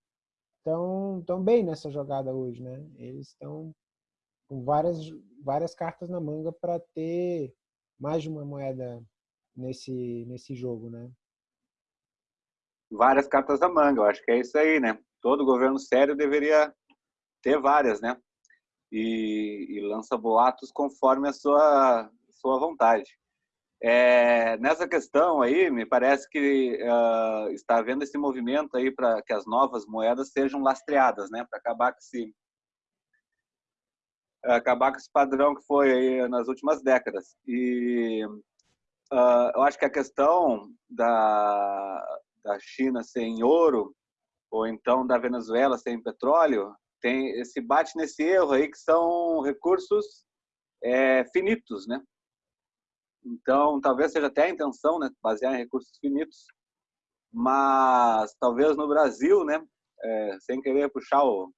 estão tão bem nessa jogada hoje, né? Eles estão com várias várias cartas na manga para ter mais de uma moeda nesse nesse jogo, né? várias cartas na manga. Eu acho que é isso aí, né? Todo governo sério deveria ter várias, né? E, e lança boatos conforme a sua, sua vontade. É, nessa questão aí, me parece que uh, está havendo esse movimento aí para que as novas moedas sejam lastreadas, né? Para acabar com esse acabar com esse padrão que foi aí nas últimas décadas. E uh, eu acho que a questão da, da China sem ouro, ou então da Venezuela sem petróleo, tem esse bate nesse erro aí que são recursos é, finitos, né? Então, talvez seja até a intenção, né, basear em recursos finitos, mas talvez no Brasil, né, é, sem querer puxar o,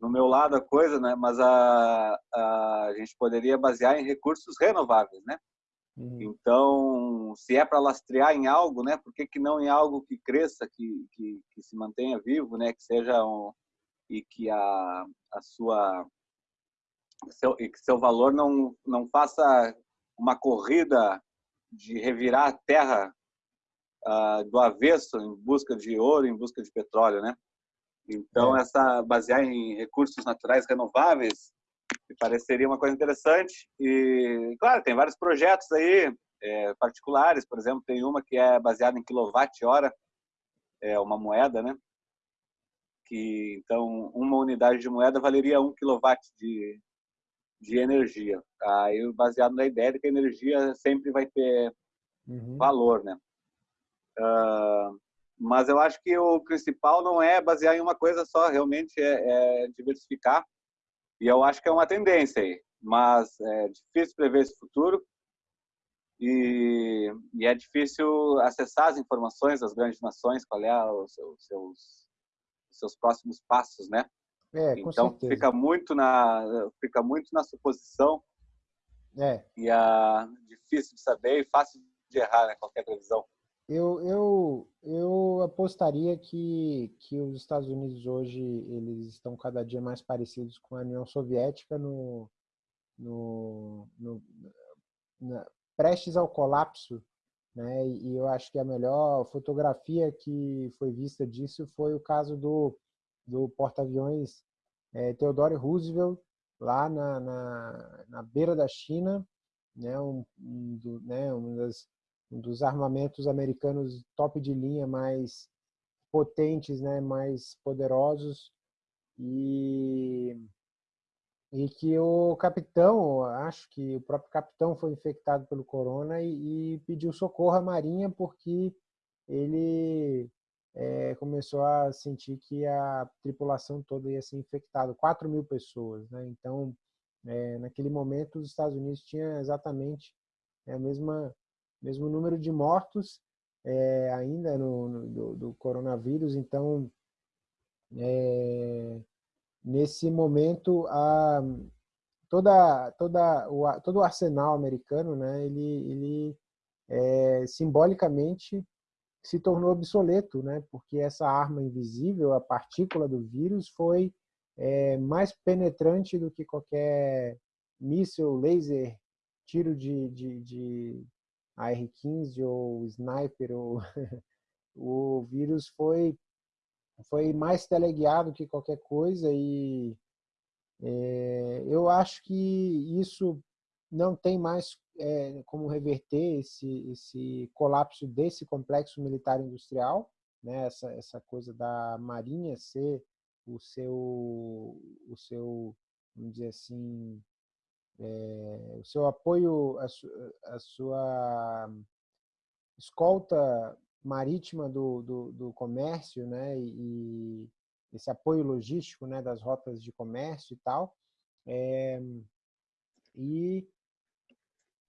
no meu lado a coisa, né, mas a, a, a gente poderia basear em recursos renováveis, né? Uhum. Então, se é para lastrear em algo, né, por que, que não em algo que cresça, que, que, que se mantenha vivo, né, que seja um, e que a, a sua seu, e que seu valor não não faça uma corrida de revirar a terra uh, do avesso em busca de ouro, em busca de petróleo, né? Então, é. essa basear em recursos naturais renováveis me pareceria uma coisa interessante. E, claro, tem vários projetos aí, é, particulares, por exemplo, tem uma que é baseada em quilowatt-hora, é uma moeda, né? Que, então, uma unidade de moeda valeria um quilowatt de, de energia. Aí, baseado na ideia de que a energia sempre vai ter uhum. valor, né? Uh, mas eu acho que o principal não é basear em uma coisa só, realmente é, é diversificar e eu acho que é uma tendência aí, mas é difícil prever esse futuro e, e é difícil acessar as informações das grandes nações, qual é os seus, seus, seus próximos passos, né? É, então fica muito na fica muito na suposição é. e a difícil de saber e fácil de errar né, qualquer previsão. Eu, eu, eu apostaria que, que os Estados Unidos hoje eles estão cada dia mais parecidos com a União Soviética no, no, no na, prestes ao colapso, né? E eu acho que a melhor fotografia que foi vista disso foi o caso do, do porta-aviões é, Theodore Roosevelt lá na, na, na beira da China, né? Um, um do, né? Uma das um dos armamentos americanos top de linha mais potentes, né, mais poderosos e e que o capitão, acho que o próprio capitão foi infectado pelo corona e, e pediu socorro à marinha porque ele é, começou a sentir que a tripulação toda ia ser infectada, 4 mil pessoas, né? Então é, naquele momento os Estados Unidos tinha exatamente é, a mesma mesmo número de mortos é, ainda no, no do, do, coronavírus, então é, nesse momento a toda toda o todo o arsenal americano, né, ele ele é, simbolicamente se tornou obsoleto, né, porque essa arma invisível, a partícula do vírus, foi é, mais penetrante do que qualquer míssil, laser, tiro de, de, de AR-15 ou sniper. Ou o vírus foi, foi mais teleguiado que qualquer coisa e é, eu acho que isso não tem mais é, como reverter esse, esse colapso desse complexo militar industrial, né? essa, essa coisa da Marinha ser o seu, o seu vamos dizer assim, é, o seu apoio, a, su, a sua escolta marítima do, do, do comércio, né, e, esse apoio logístico, né, das rotas de comércio e tal. É, e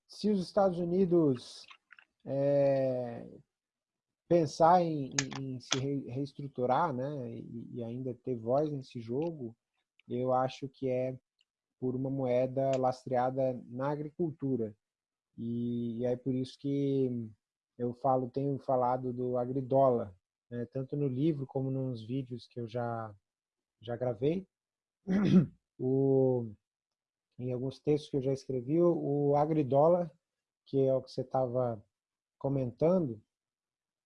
se os Estados Unidos é, pensar em, em, em, se reestruturar né, e, e, ainda ter voz nesse jogo, eu acho que é por uma moeda lastreada na agricultura. E, e é por isso que eu falo, tenho falado do agridólar, né, tanto no livro como nos vídeos que eu já, já gravei. O, em alguns textos que eu já escrevi, o agridólar, que é o que você estava comentando,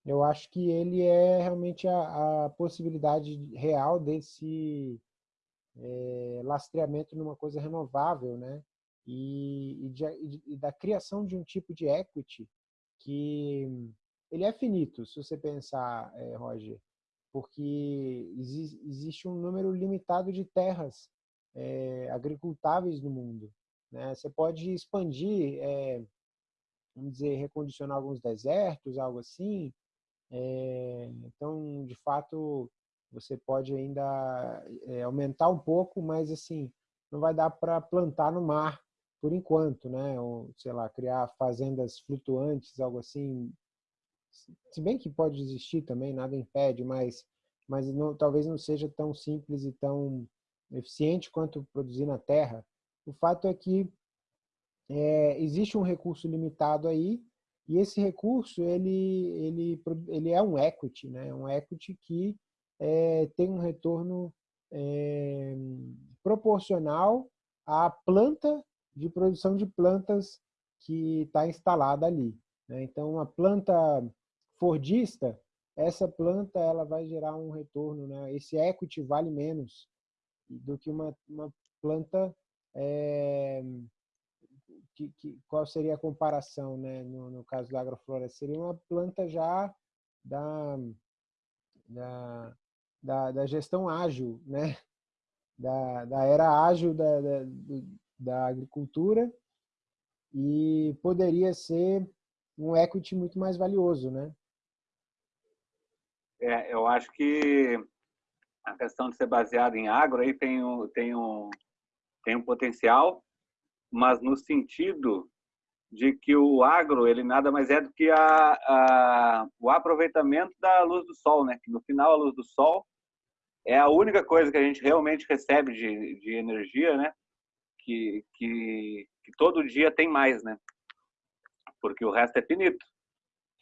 eu acho que ele é realmente a, a possibilidade real desse é, lastreamento numa coisa renovável, né? E, e, de, e, da criação de um tipo de equity que ele é finito, se você pensar, é, Roger, porque exi existe um número limitado de terras é, agricultáveis no mundo. Né? Você pode expandir, é, vamos dizer, recondicionar alguns desertos, algo assim. É, então, de fato, você pode ainda aumentar um pouco, mas assim, não vai dar para plantar no mar por enquanto, né? Ou, sei lá, criar fazendas flutuantes, algo assim. Se bem que pode existir também, nada impede, mas, mas não, talvez não seja tão simples e tão eficiente quanto produzir na terra. O fato é que é, existe um recurso limitado aí e esse recurso ele ele ele é um equity, né? Um equity que é, tem um retorno é, proporcional à planta de produção de plantas que está instalada ali. Né? Então, uma planta fordista, essa planta ela vai gerar um retorno, né? esse equity vale menos do que uma, uma planta é, que, que, qual seria a comparação né, no, no caso da agrofloresta? Seria uma planta já da, da, da, da gestão ágil, né? da, da era ágil da, da, da agricultura e poderia ser um equity muito mais valioso, né? É, eu acho que a questão de ser baseado em agro aí tem um, tem um, tem um potencial, mas no sentido de que o agro ele nada mais é do que a, a, o aproveitamento da luz do sol, né? Que no final a luz do sol é a única coisa que a gente realmente recebe de, de energia, né? Que, que, que todo dia tem mais, né? Porque o resto é finito.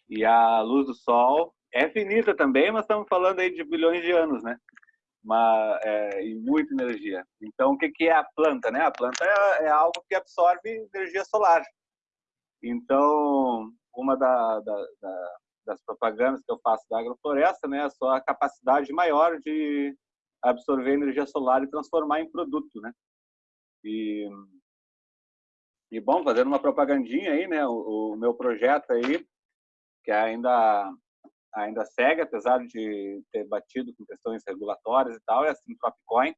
E a luz do sol é finita também, mas estamos falando aí de bilhões de anos, né? Uma, é, e muita energia. Então, o que, que é a planta? Né? A planta é, é algo que absorve energia solar. Então, uma da, da, da, das propagandas que eu faço da agrofloresta né, é a sua capacidade maior de absorver energia solar e transformar em produto. Né? E, e bom, fazendo uma propagandinha aí, né, o, o meu projeto aí, que ainda ainda segue, apesar de ter batido com questões regulatórias e tal, é a Sintropcoin,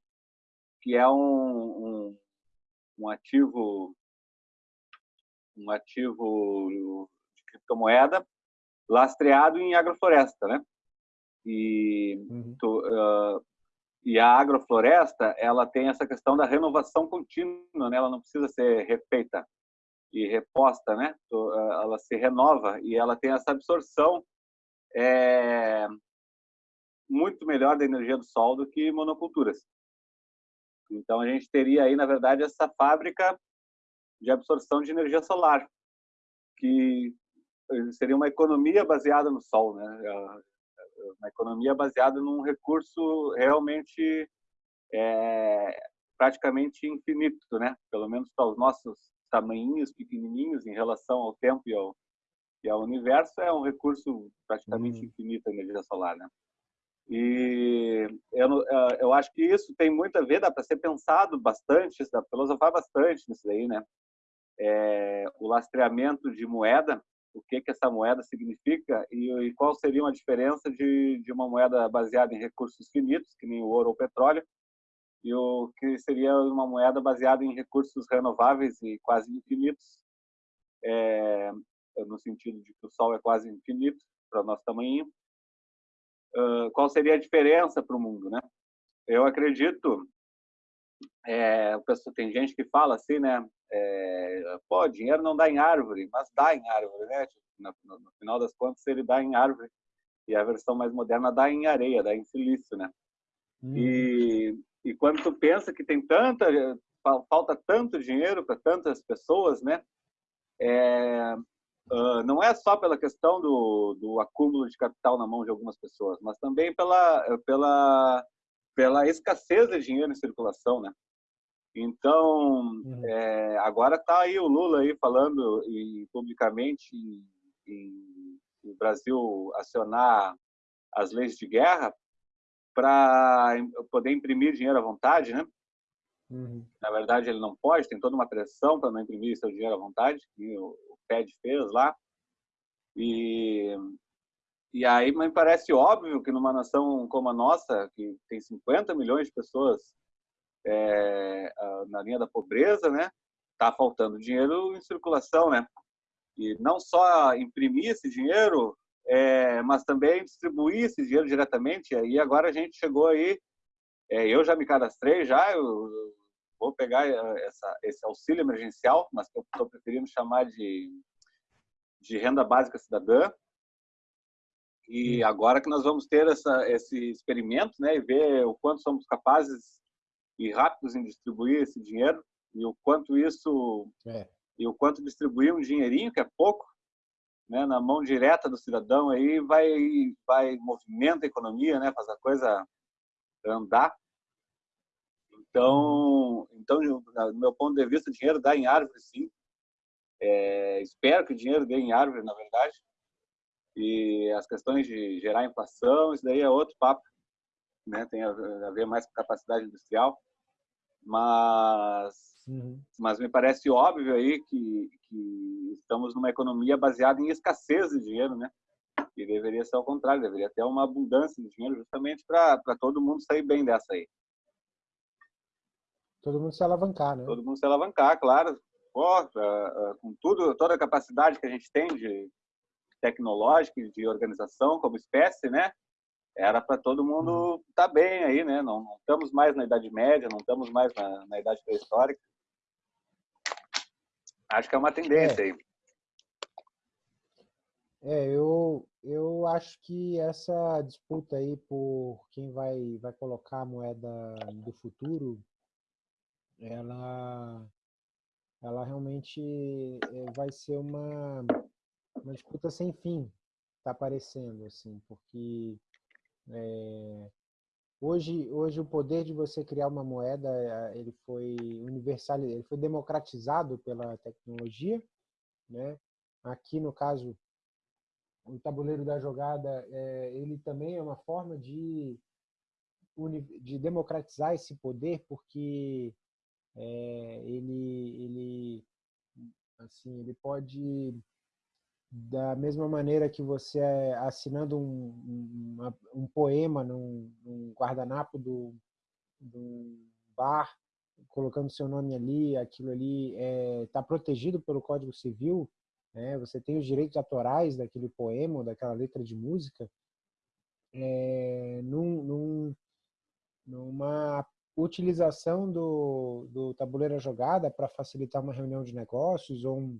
que é um, um, um ativo um ativo de criptomoeda lastreado em agrofloresta, né? E uhum. uh, e a agrofloresta, ela tem essa questão da renovação contínua, né? Ela não precisa ser refeita e reposta, né? Ela se renova e ela tem essa absorção é, muito melhor da energia do sol do que monoculturas. Então a gente teria aí, na verdade, essa fábrica de absorção de energia solar, que seria uma economia baseada no sol, né? Uma economia baseada num recurso realmente é, praticamente infinito, né? Pelo menos para os nossos tamanhinhos pequenininhos em relação ao tempo e ao, e ao universo, é um recurso praticamente uhum. infinito a energia solar, né? E eu, eu acho que isso tem muito a ver, dá para ser pensado bastante, dá para filosofar bastante nisso aí, né? É, o lastreamento de moeda, o que que essa moeda significa e, e qual seria uma diferença de, de uma moeda baseada em recursos finitos, que nem o ouro ou o petróleo, e o que seria uma moeda baseada em recursos renováveis e quase infinitos, é, no sentido de que o Sol é quase infinito para nosso tamanho. Uh, qual seria a diferença para o mundo, né? Eu acredito, é, tem gente que fala assim, né? É, pô, dinheiro não dá em árvore, mas dá em árvore, né? No, no, no, final das contas, ele dá em árvore. E a versão mais moderna dá em areia, dá em silício, né? Hum. E, e quando tu pensa que tem tanta, falta tanto dinheiro para tantas pessoas, né? É, Uh, não é só pela questão do, do acúmulo de capital na mão de algumas pessoas, mas também pela, pela, pela escassez de dinheiro em circulação, né? Então, uhum. é, agora está aí o Lula aí falando e, publicamente em, o Brasil acionar as leis de guerra para poder imprimir dinheiro à vontade, né? Uhum. Na verdade, ele não pode, tem toda uma pressão para não imprimir seu dinheiro à vontade, que o, Fed fez lá. E, e aí me parece óbvio que numa nação como a nossa, que tem 50 milhões de pessoas é, na linha da pobreza, né? Tá faltando dinheiro em circulação, né? E não só imprimir esse dinheiro, é, mas também distribuir esse dinheiro diretamente. E agora a gente chegou aí, é, eu já me cadastrei já, eu, vou pegar eh, essa, esse auxílio emergencial, mas que eu estou preferindo chamar de, de renda básica cidadã. E hum. agora que nós vamos ter essa, esse experimento, né, e ver o quanto somos capazes e rápidos em distribuir esse dinheiro e o quanto isso é. e o quanto distribuir um dinheirinho que é pouco, né, na mão direta do cidadão aí vai vai movimenta a economia, né, faz a coisa andar. Então, então, do meu ponto de vista, o dinheiro dá em árvore, sim. É, espero que o dinheiro dê em árvore, na verdade. E as questões de gerar inflação, isso daí é outro papo. Né? Tem a ver mais com capacidade industrial. Mas, uhum. mas me parece óbvio aí que, que estamos numa economia baseada em escassez de dinheiro, né? E deveria ser ao contrário, deveria ter uma abundância de dinheiro justamente para todo mundo sair bem dessa aí. Todo mundo se alavancar, né? Todo mundo se alavancar, claro. Pô, com tudo, toda a capacidade que a gente tem de tecnológica e de organização como espécie, né? Era para todo mundo estar uhum. tá bem aí, né? Não, não, estamos mais na Idade Média, não estamos mais na, na Idade Pré-Histórica. Acho que é uma tendência é. aí. É, eu, eu acho que essa disputa aí por quem vai, vai colocar a moeda do futuro ela, ela realmente eh, vai ser uma, uma disputa sem fim, está parecendo, assim, porque é, hoje, hoje o poder de você criar uma moeda, eh, ele foi universalizado, ele foi democratizado pela tecnologia, né? Aqui, no caso, o tabuleiro da jogada, é, ele também é uma forma de, de democratizar esse poder, porque é, ele, ele, assim, ele pode, da mesma maneira que você é assinando um, um, um poema num, num guardanapo do, do bar, colocando seu nome ali, aquilo ali está é, tá protegido pelo Código Civil, né? você tem os direitos autorais daquele poema, daquela letra de música, é, num, num, numa utilização do, do tabuleiro jogada para facilitar uma reunião de negócios ou um,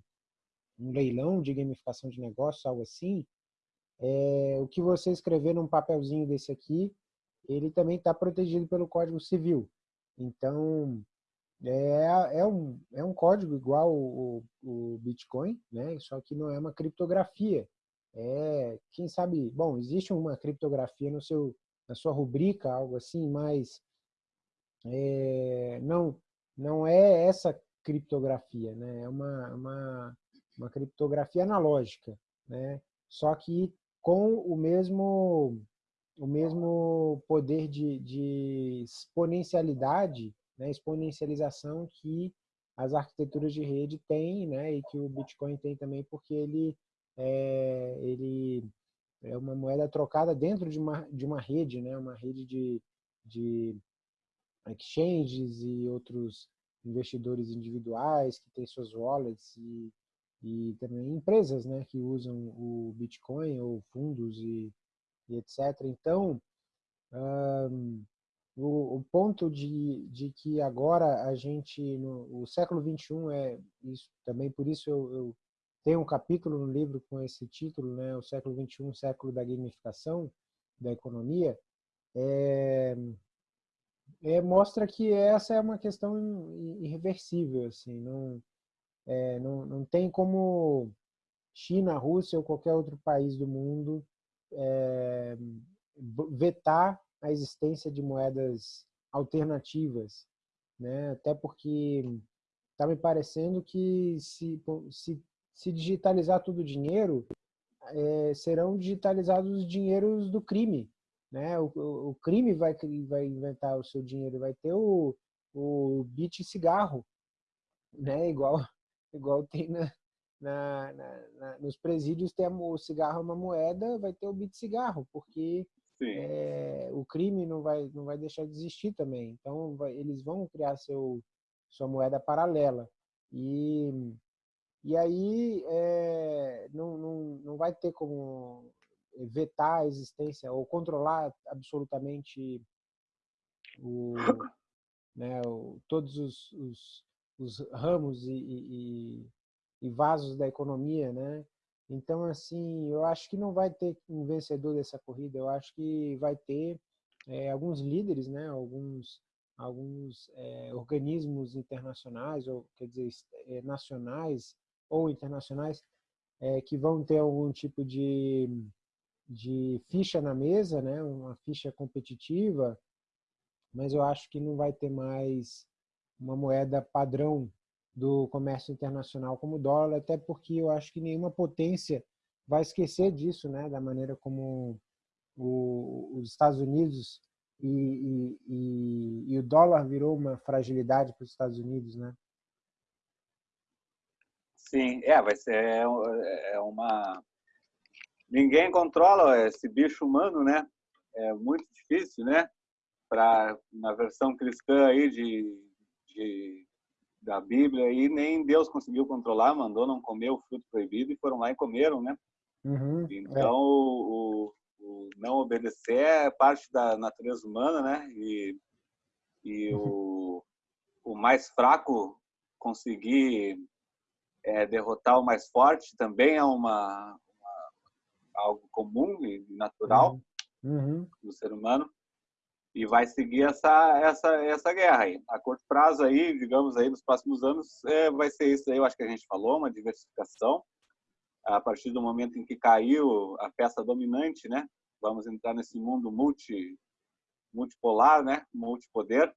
um, leilão de gamificação de negócios, algo assim, é, o que você escrever num papelzinho desse aqui, ele também está protegido pelo Código Civil. Então, é, é, um, é um código igual o, o Bitcoin, né? só que não é uma criptografia. É, quem sabe, bom, existe uma criptografia no seu, na sua rubrica, algo assim, mas é, não, não é essa criptografia, né? é uma, uma, uma criptografia analógica, né? só que com o mesmo, o mesmo poder de, de exponencialidade, né? exponencialização que as arquiteturas de rede têm, né? e que o Bitcoin tem também, porque ele é, ele é uma moeda trocada dentro de uma, de uma rede, né? uma rede de, de exchanges e outros investidores individuais que têm suas wallets e, e também empresas né, que usam o Bitcoin ou fundos e, e etc. Então, um, o, o, ponto de, de que agora a gente, no o século 21 é isso, também por isso eu, eu tenho um capítulo no livro com esse título, né, o século 21, século da gamificação da economia, é, é, mostra que essa é uma questão irreversível, assim, não, é, não, não tem como China, Rússia ou qualquer outro país do mundo é, vetar a existência de moedas alternativas, né? até porque está me parecendo que se, se, se digitalizar todo o dinheiro, é, serão digitalizados os dinheiros do crime, né? O, o, crime vai, vai inventar o seu dinheiro, vai ter o, o bit cigarro, né? igual, igual tem na, na, na, na, nos presídios tem o cigarro é uma moeda, vai ter o bit cigarro, porque é, o crime não vai, não vai deixar de existir também. Então, vai, eles vão criar seu, sua moeda paralela. E, e aí é, não, não, não vai ter como vetar a existência ou controlar absolutamente o, né, o, todos os, os, os ramos e, e, e, vasos da economia, né? Então, assim, eu acho que não vai ter um vencedor dessa corrida. Eu acho que vai ter é, alguns líderes, né? Alguns alguns é, organismos internacionais ou quer dizer é, nacionais ou internacionais que vão ter algum tipo de de ficha na mesa, né, uma ficha competitiva, mas eu acho que não vai ter mais uma moeda padrão do comércio internacional como o dólar, até porque eu acho que nenhuma potência vai esquecer disso, né, da maneira como o, os Estados Unidos e, e, e, e, o dólar virou uma fragilidade para os Estados Unidos, né? Sim, é, vai ser é, é uma ninguém controla esse bicho humano, né? É muito difícil, né? Para na versão cristã aí de, de da Bíblia aí nem Deus conseguiu controlar, mandou não comer o fruto proibido e foram lá e comeram, né? Uhum, então é. o, o, não obedecer é parte da natureza humana, né? E, e uhum. o, o mais fraco conseguir é, derrotar o mais forte também é uma, algo comum e natural uhum. uhum. do ser humano e vai seguir essa essa essa guerra aí a curto prazo aí digamos aí nos próximos anos é, vai ser isso aí eu acho que a gente falou uma diversificação a partir do momento em que caiu a peça dominante né vamos entrar nesse mundo multi multipolar né multipoder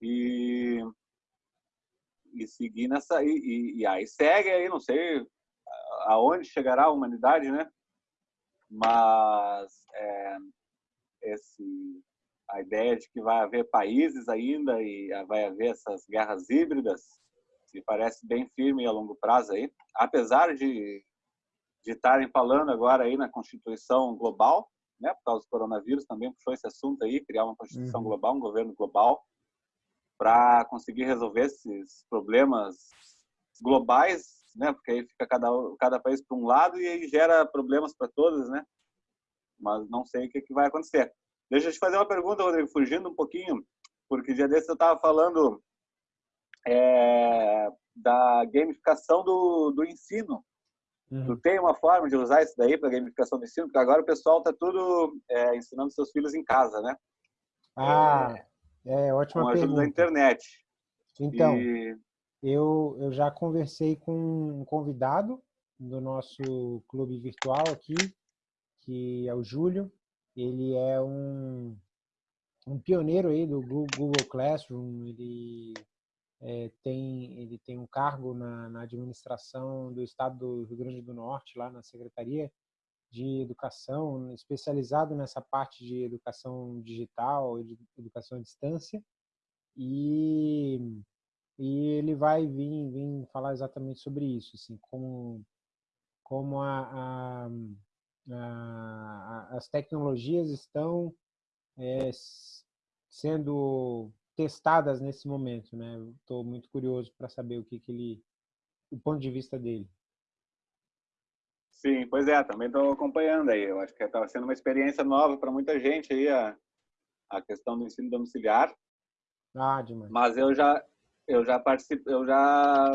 e e seguir nessa e, e aí segue aí não sei aonde chegará a humanidade né mas é, esse, a ideia de que vai haver países ainda e vai haver essas guerras híbridas me parece bem firme a longo prazo aí, apesar de de estarem falando agora aí na Constituição global, né, por causa do coronavírus também puxou esse assunto aí, criar uma Constituição uhum. global, um governo global, para conseguir resolver esses problemas globais né? Porque aí fica cada, cada país para um lado e aí gera problemas para todos, né? Mas não sei o que, que vai acontecer. Deixa eu te fazer uma pergunta, Rodrigo, fugindo um pouquinho, porque dia desse eu estava falando é, da gamificação do, do ensino. Uhum. Tu tem uma forma de usar isso daí para gamificação do ensino? Porque agora o pessoal está tudo é, ensinando seus filhos em casa, né? Ah, é, é ótima com a ajuda pergunta. da internet. Então, e... eu, eu já conversei com um convidado do nosso clube virtual aqui, que é o Júlio. Ele é um, um pioneiro aí do Google Classroom. Ele é, tem, ele tem um cargo na, na administração do estado do Rio Grande do Norte, lá na Secretaria de Educação, especializado nessa parte de educação digital, de educação à distância. E, e ele vai vir, vir falar exatamente sobre isso, assim, como, como a, a, a as tecnologias estão é, sendo testadas nesse momento, né? Estou muito curioso para saber o que, que ele, o ponto de vista dele. Sim, pois é, também estou acompanhando aí. Eu acho que está sendo uma experiência nova para muita gente aí a, a questão do ensino domiciliar. Ah, demais. Mas eu já eu já participo, eu já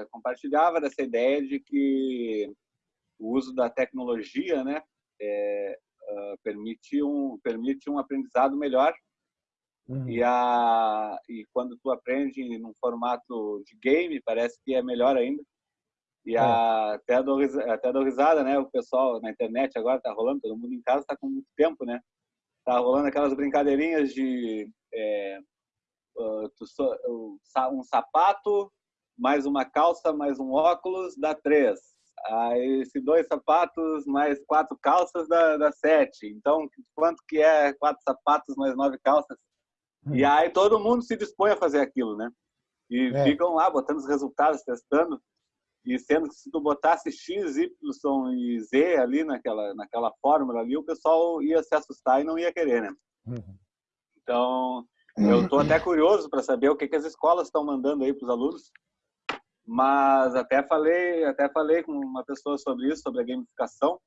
é, compartilhava dessa ideia de que o uso da tecnologia, né, é, uh, permite um permite um aprendizado melhor Uhum. E, a, e quando tu aprende num formato de game, parece que é melhor ainda. E é. a, até, dou, até dou risada, né? O pessoal na internet agora tá rolando, todo mundo em casa tá com muito tempo, né? Tá rolando aquelas brincadeirinhas de é, um sapato, mais uma calça, mais um óculos, dá três. Aí, se dois sapatos mais quatro calças dá, dá sete. Então, quanto que é quatro sapatos mais nove calças? E hum. aí todo mundo se dispõe a fazer aquilo, né? E é. ficam lá botando os resultados, testando. E sendo que se tu botasse X, Y e Z ali naquela, naquela fórmula ali, o pessoal ia se assustar e não ia querer, né? Uhum. Então, eu estou até curioso para saber o que, que as escolas estão mandando aí para os alunos. Mas até falei, até falei com uma pessoa sobre isso, sobre a gamificação.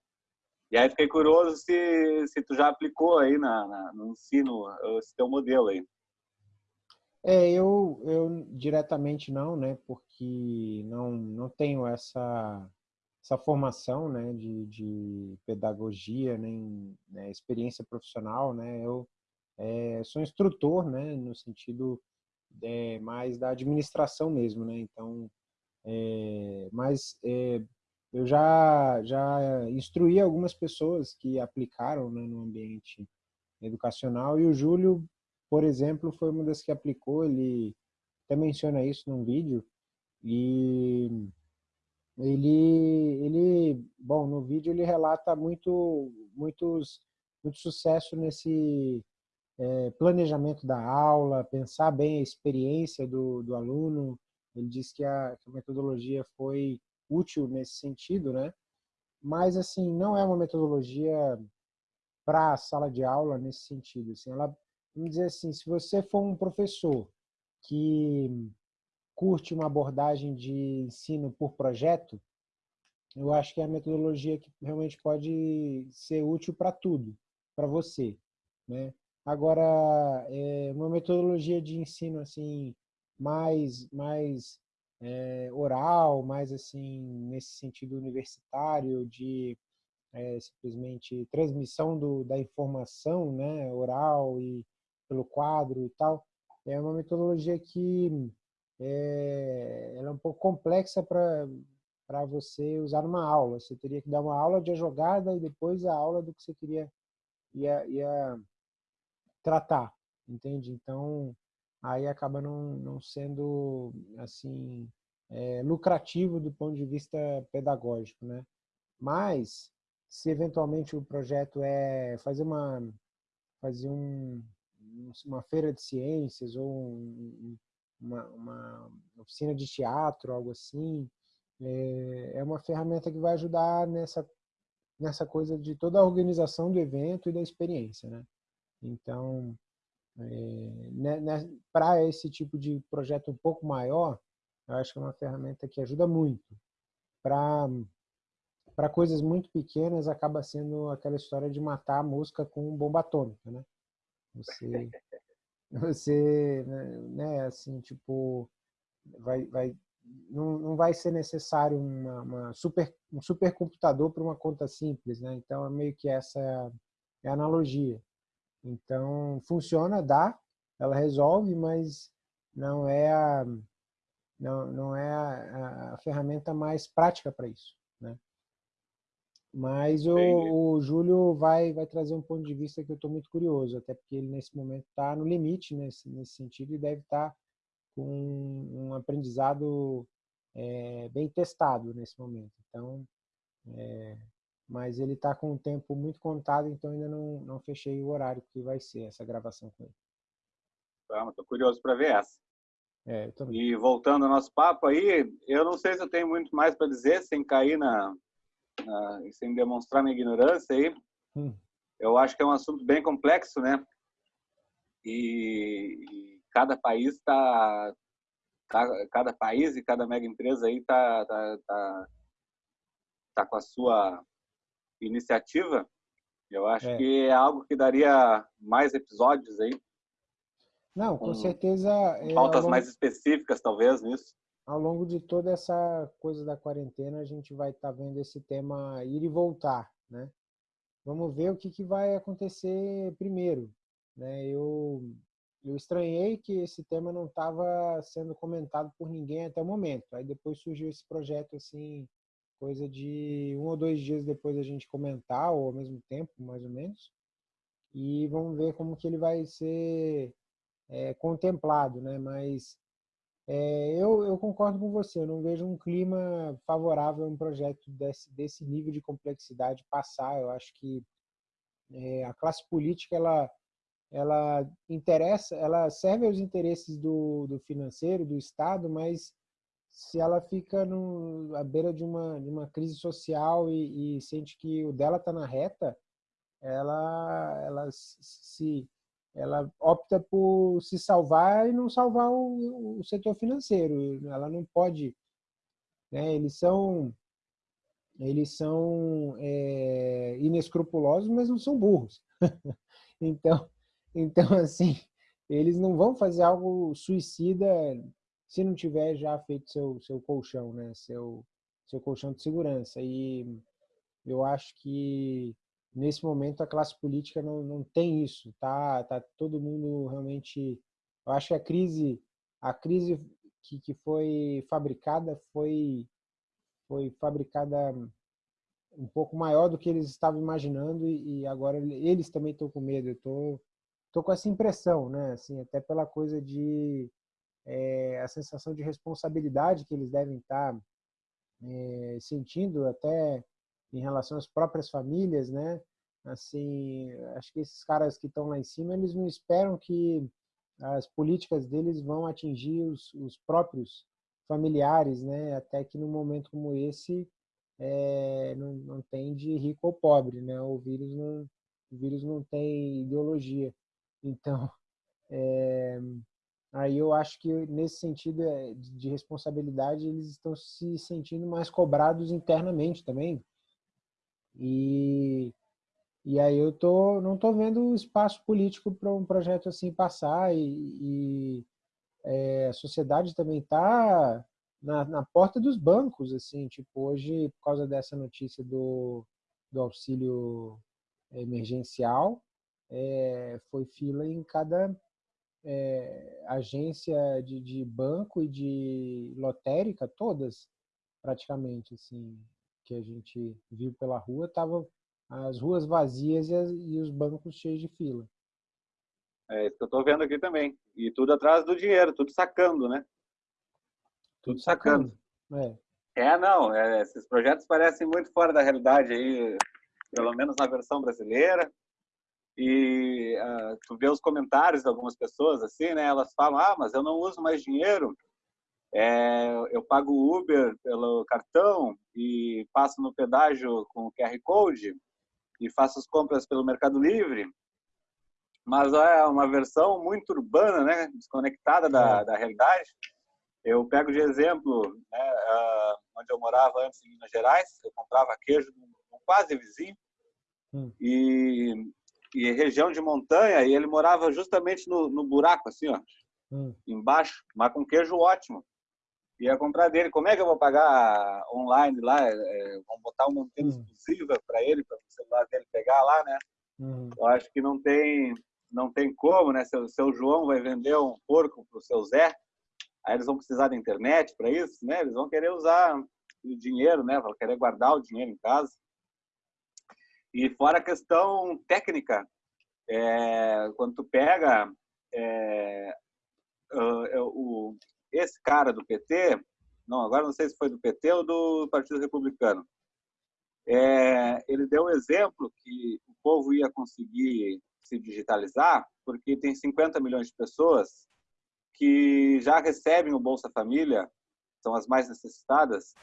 E aí fiquei curioso se, se tu já aplicou aí na, na, no ensino esse teu modelo aí. É, eu, eu diretamente não, né, porque não, não tenho essa, essa formação, né, de, de pedagogia, nem né, experiência profissional, né, eu é, sou instrutor, né, no sentido é, mais da administração mesmo, né, então, é, mas eu já, já instruí algumas pessoas que aplicaram né, no ambiente educacional e o Júlio, por exemplo, foi uma das que aplicou, ele até menciona isso num vídeo e ele, ele bom, no vídeo ele relata muito, muitos, muito sucesso nesse é, planejamento da aula, pensar bem a experiência do, do aluno, ele diz que a, que a metodologia foi útil nesse sentido, né? Mas, assim, não é uma metodologia para a sala de aula nesse sentido. Assim, ela, vamos dizer assim, se você for um professor que curte uma abordagem de ensino por projeto, eu acho que é a metodologia que realmente pode ser útil para tudo, para você, né? Agora, é uma metodologia de ensino assim mais mais é, oral, mais assim, nesse sentido universitário, de é, simplesmente transmissão do, da informação né, oral e pelo quadro e tal, é uma metodologia que é, ela é um pouco complexa para você usar numa aula. Você teria que dar uma aula de jogada e depois a aula do que você queria ia, ia tratar, entende? Então, aí acaba não, não sendo assim é, lucrativo do ponto de vista pedagógico, né? Mas se eventualmente o projeto é fazer uma fazer um, uma feira de ciências ou um, uma, uma, oficina de teatro, algo assim, é, é uma ferramenta que vai ajudar nessa nessa coisa de toda a organização do evento e da experiência, né? Então, é, né, né, para esse tipo de projeto um pouco maior, eu acho que é uma ferramenta que ajuda muito. Para coisas muito pequenas, acaba sendo aquela história de matar a mosca com bomba atômica. Né? Você, você né, assim, tipo, vai, vai, não, não vai ser necessário uma, uma super, um supercomputador para uma conta simples, né? Então, é meio que essa é a analogia. Então, funciona, dá, ela resolve, mas não é a, não, não é a, a ferramenta mais prática para isso. Né? Mas o, o, Júlio vai, vai trazer um ponto de vista que eu estou muito curioso, até porque ele nesse momento está no limite nesse, nesse sentido e deve estar tá com um aprendizado é, bem testado nesse momento. Então, é, mas ele está com o tempo muito contado, então ainda não, não fechei o horário que vai ser essa gravação com ele. Estou curioso para ver essa. É, e voltando ao nosso papo aí, eu não sei se eu tenho muito mais para dizer, sem cair na, na, sem demonstrar minha ignorância aí. Hum. Eu acho que é um assunto bem complexo, né? E, e cada país está tá, cada país e cada mega empresa aí tá, tá, tá, tá com a sua iniciativa. Eu acho é. que é algo que daria mais episódios aí. Não, com, com certeza. É, pautas longo, mais específicas, talvez, nisso. Ao longo de toda essa coisa da quarentena, a gente vai estar tá vendo esse tema ir e voltar, né? Vamos ver o que, que vai acontecer primeiro. Né? Eu, eu estranhei que esse tema não estava sendo comentado por ninguém até o momento. Aí depois surgiu esse projeto assim, coisa de um ou dois dias depois a gente comentar, ou ao mesmo tempo, mais ou menos. E vamos ver como que ele vai ser é, contemplado, né? Mas é, eu, eu, concordo com você, eu não vejo um clima favorável a um projeto desse, desse nível de complexidade passar. Eu acho que é, a classe política ela, ela interessa, ela serve aos interesses do, do financeiro, do Estado, mas se ela fica no, à beira de uma, de uma crise social e, e sente que o dela está na reta, ela, ela se ela opta por se salvar e não salvar o, o setor financeiro. Ela não pode, né? Eles são eles são é, inescrupulosos, mas não são burros. então, então assim, eles não vão fazer algo suicida se não tiver já feito seu seu colchão, né? Seu seu colchão de segurança. E eu acho que nesse momento a classe política não, não tem isso, tá? Tá todo mundo realmente. Eu acho que a crise, a crise que, que foi fabricada foi foi fabricada um pouco maior do que eles estavam imaginando e, e agora eles também estão com medo. Eu tô tô com essa impressão, né? Assim, até pela coisa de é, a sensação de responsabilidade que eles devem estar é, sentindo até em relação às próprias famílias, né? Assim, acho que esses caras que estão lá em cima, eles não esperam que as políticas deles vão atingir os, os próprios familiares, né? Até que num momento como esse, é, não, não tem de rico ou pobre, né? O vírus não, o vírus não tem ideologia. Então, é, aí eu acho que nesse sentido é, de responsabilidade, eles estão se sentindo mais cobrados internamente também, e, e aí eu tô, não estou vendo espaço político para um projeto assim passar e, e é, a sociedade também está na, na, porta dos bancos, assim, tipo, hoje, por causa dessa notícia do, do auxílio emergencial, é, foi fila em cada é, agência de, de banco e de lotérica, todas, praticamente, assim, que a gente viu pela rua, estavam as ruas vazias e, as, e, os bancos cheios de fila. É isso que eu estou vendo aqui também. E tudo atrás do dinheiro, tudo sacando, né? Tudo, tudo sacando. sacando. É. é, não, é, esses projetos parecem muito fora da realidade aí, pelo menos na versão brasileira. E uh, tu vê os comentários de algumas pessoas assim, né? Elas falam: "Ah, mas eu não uso mais dinheiro é, eu pago o Uber pelo cartão e passo no pedágio com o QR Code e faço as compras pelo Mercado Livre. Mas é uma versão muito urbana, né? desconectada da, é. da realidade. Eu pego de exemplo, né, onde eu morava antes em Minas Gerais, eu comprava queijo num quase vizinho hum. e e região de montanha, e ele morava justamente no, no buraco, assim, ó, hum. embaixo, mas com queijo ótimo. Ia comprar dele. Como é que eu vou pagar online lá? É, é vamos botar uma antena hum. exclusiva para ele, para o celular dele pegar lá, né? Hum. Eu acho que não tem, não tem como, né? Seu, seu João vai vender um porco para o seu Zé, aí eles vão precisar da internet para isso, né? Eles vão querer usar o dinheiro, né? Vão querer guardar o dinheiro em casa. E fora a questão técnica, é, quando tu pega é, o, esse cara do PT, não, agora não sei se foi do PT ou do Partido Republicano, é, ele deu um exemplo que o povo ia conseguir se digitalizar porque tem 50 milhões de pessoas que já recebem o Bolsa Família, são as mais necessitadas,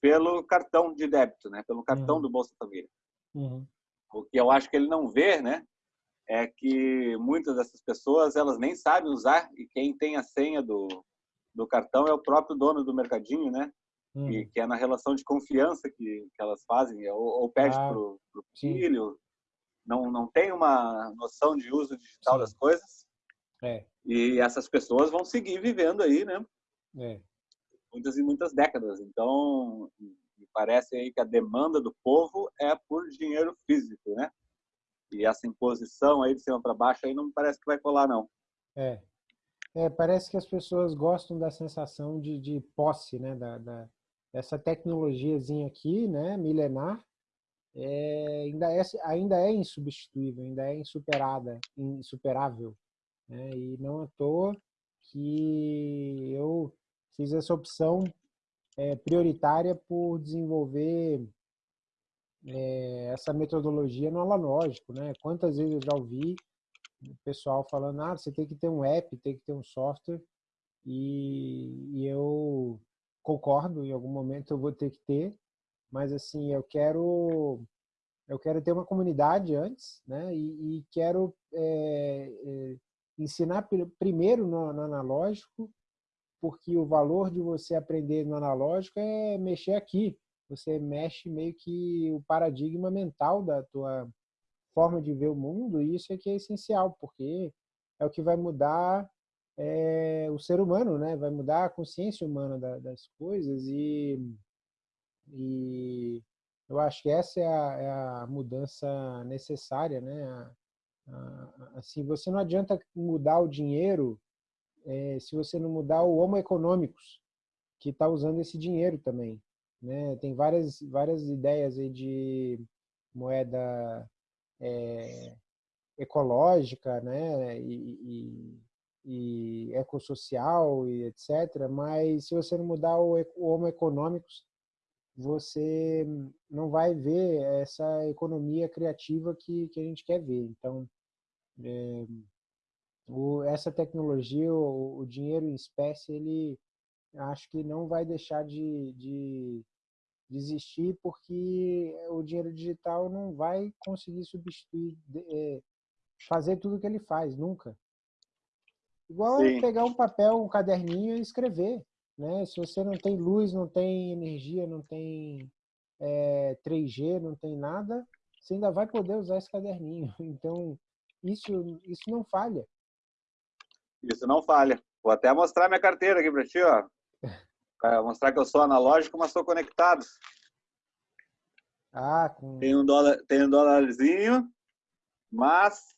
pelo cartão de débito, né? pelo cartão uhum. do Bolsa Família. Uhum. O que eu acho que ele não vê, né, é que muitas dessas pessoas elas nem sabem usar e quem tem a senha do, do cartão é o próprio dono do mercadinho, né? Uhum. E que é na relação de confiança que, que elas fazem, ou, ou pede ah, pro, pro filho, não não tem uma noção de uso digital sim. das coisas. É. E essas pessoas vão seguir vivendo aí, né? É. Muitas e muitas décadas. Então, me parece aí que a demanda do povo é por dinheiro físico, né? E essa imposição aí de cima para baixo aí não parece que vai colar, não. É. é parece que as pessoas gostam da sensação de, de posse, né? Da, da, dessa tecnologiazinha aqui, né? Milenar, é, ainda, é, ainda é insubstituível, ainda é insuperada, insuperável. Né? E não à toa que eu fiz essa opção é, prioritária por desenvolver é, essa metodologia no analógico, né? Quantas vezes eu já ouvi o pessoal falando, ah, você tem que ter um app, tem que ter um software, e, e eu concordo, em algum momento eu vou ter que ter, mas assim, eu quero eu quero ter uma comunidade antes, né? E, e quero é, é, ensinar primeiro no, no, analógico porque o valor de você aprender no analógico é mexer aqui. Você mexe meio que o paradigma mental da tua forma de ver o mundo e isso é que é essencial, porque é o que vai mudar é, o ser humano, né? Vai mudar a consciência humana da, das coisas e, e eu acho que essa é a, é a mudança necessária, né? A, a, assim, você não adianta mudar o dinheiro é, se você não mudar o Homo econômicos, que está usando esse dinheiro também. Né? Tem várias, várias ideias aí de moeda é, ecológica né? e, e, e ecossocial e etc. Mas se você não mudar o, o Homo econômicos, você não vai ver essa economia criativa que, que a gente quer ver. Então, é, o, essa tecnologia, o, o, dinheiro em espécie, ele acho que não vai deixar de, de, de existir porque o dinheiro digital não vai conseguir substituir, é, fazer tudo que ele faz, nunca. Igual Sim. pegar um papel, um caderninho e escrever. Né? Se você não tem luz, não tem energia, não tem é, 3G, não tem nada, você ainda vai poder usar esse caderninho. Então, isso, isso não falha. Isso não falha. Vou até mostrar minha carteira aqui para ti, ó. Para mostrar que eu sou analógico, mas sou conectado. Ah, com... Tem um dólar, tem um dólarzinho, mas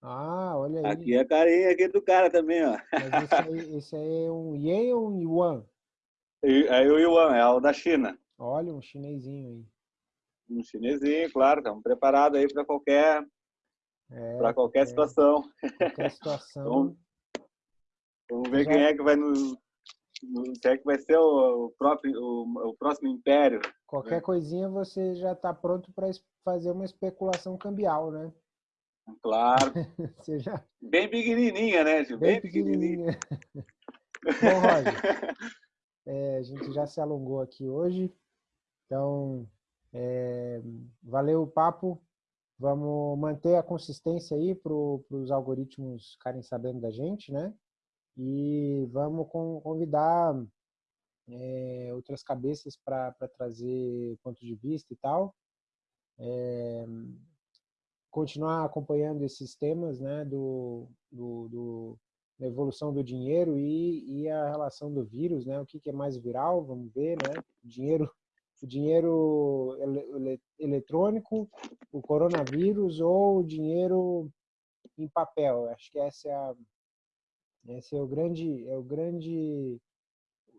ah, olha aí. Aqui é a carinha aqui do cara também, ó. Mas esse aí, esse aí é um yen ou um yuan? É o yuan, é o da China. Olha, um chinesinho aí. Um chinesinho, claro. Estamos preparados aí para qualquer é, para qualquer é, situação. Qualquer situação. vamos, vamos, ver Já... quem é que vai nos. Quem é que vai ser o, próprio, o, o, próximo império? Qualquer né? coisinha você já está pronto para fazer uma especulação cambial, né? Claro. já... Bem pequenininha, né? Bem, Bem pequenininha. Bom, Roger, é, a gente já se alongou aqui hoje, então é, valeu o papo. Vamos manter a consistência aí para os algoritmos ficarem sabendo da gente, né? E vamos convidar é, outras cabeças para trazer pontos de vista e tal. é, continuar acompanhando esses temas né, do, do, do da evolução do dinheiro e, e, a relação do vírus, né? O que, que é mais viral? Vamos ver, né? Dinheiro, o dinheiro ele, eletrônico, o coronavírus ou o dinheiro em papel. Acho que essa é a, esse é o grande, é o grande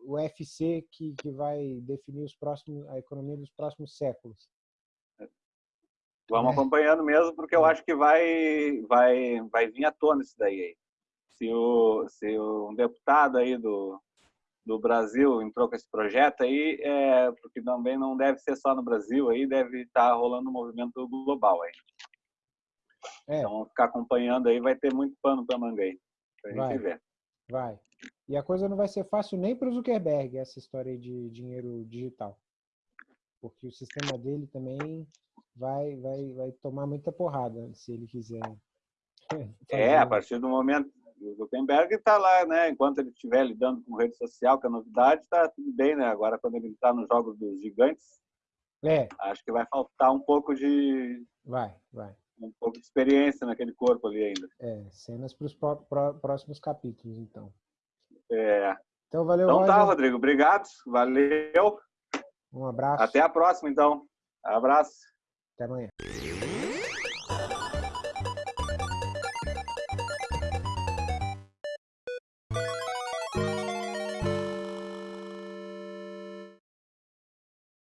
UFC que, que vai definir os próximos, a economia dos próximos séculos. Vamos é. acompanhando mesmo, porque eu é. acho que vai, vai, vai vir à tona isso daí. Aí. Se, o, se um deputado aí do, do Brasil entrou com esse projeto aí, é, porque também não deve ser só no Brasil, aí deve estar rolando um movimento global aí. É. Então, ficar acompanhando aí, vai ter muito pano para manga aí, para a gente ver. Vai. E a coisa não vai ser fácil nem para o Zuckerberg, essa história de dinheiro digital. Porque o sistema dele também vai, vai, vai tomar muita porrada, se ele quiser. É, a partir do momento. O Zuckerberg está lá, né? Enquanto ele estiver lidando com rede social, que é novidade, está tudo bem, né? Agora, quando ele está nos jogos dos gigantes, é. acho que vai faltar um pouco de. Vai, vai. Um pouco de experiência naquele corpo ali ainda. É, cenas para os próximos capítulos, então. É. Então, valeu, Então tá, Roger. tá, Rodrigo. Obrigado. Valeu. Um abraço. Até a próxima, então. Abraço. Até amanhã.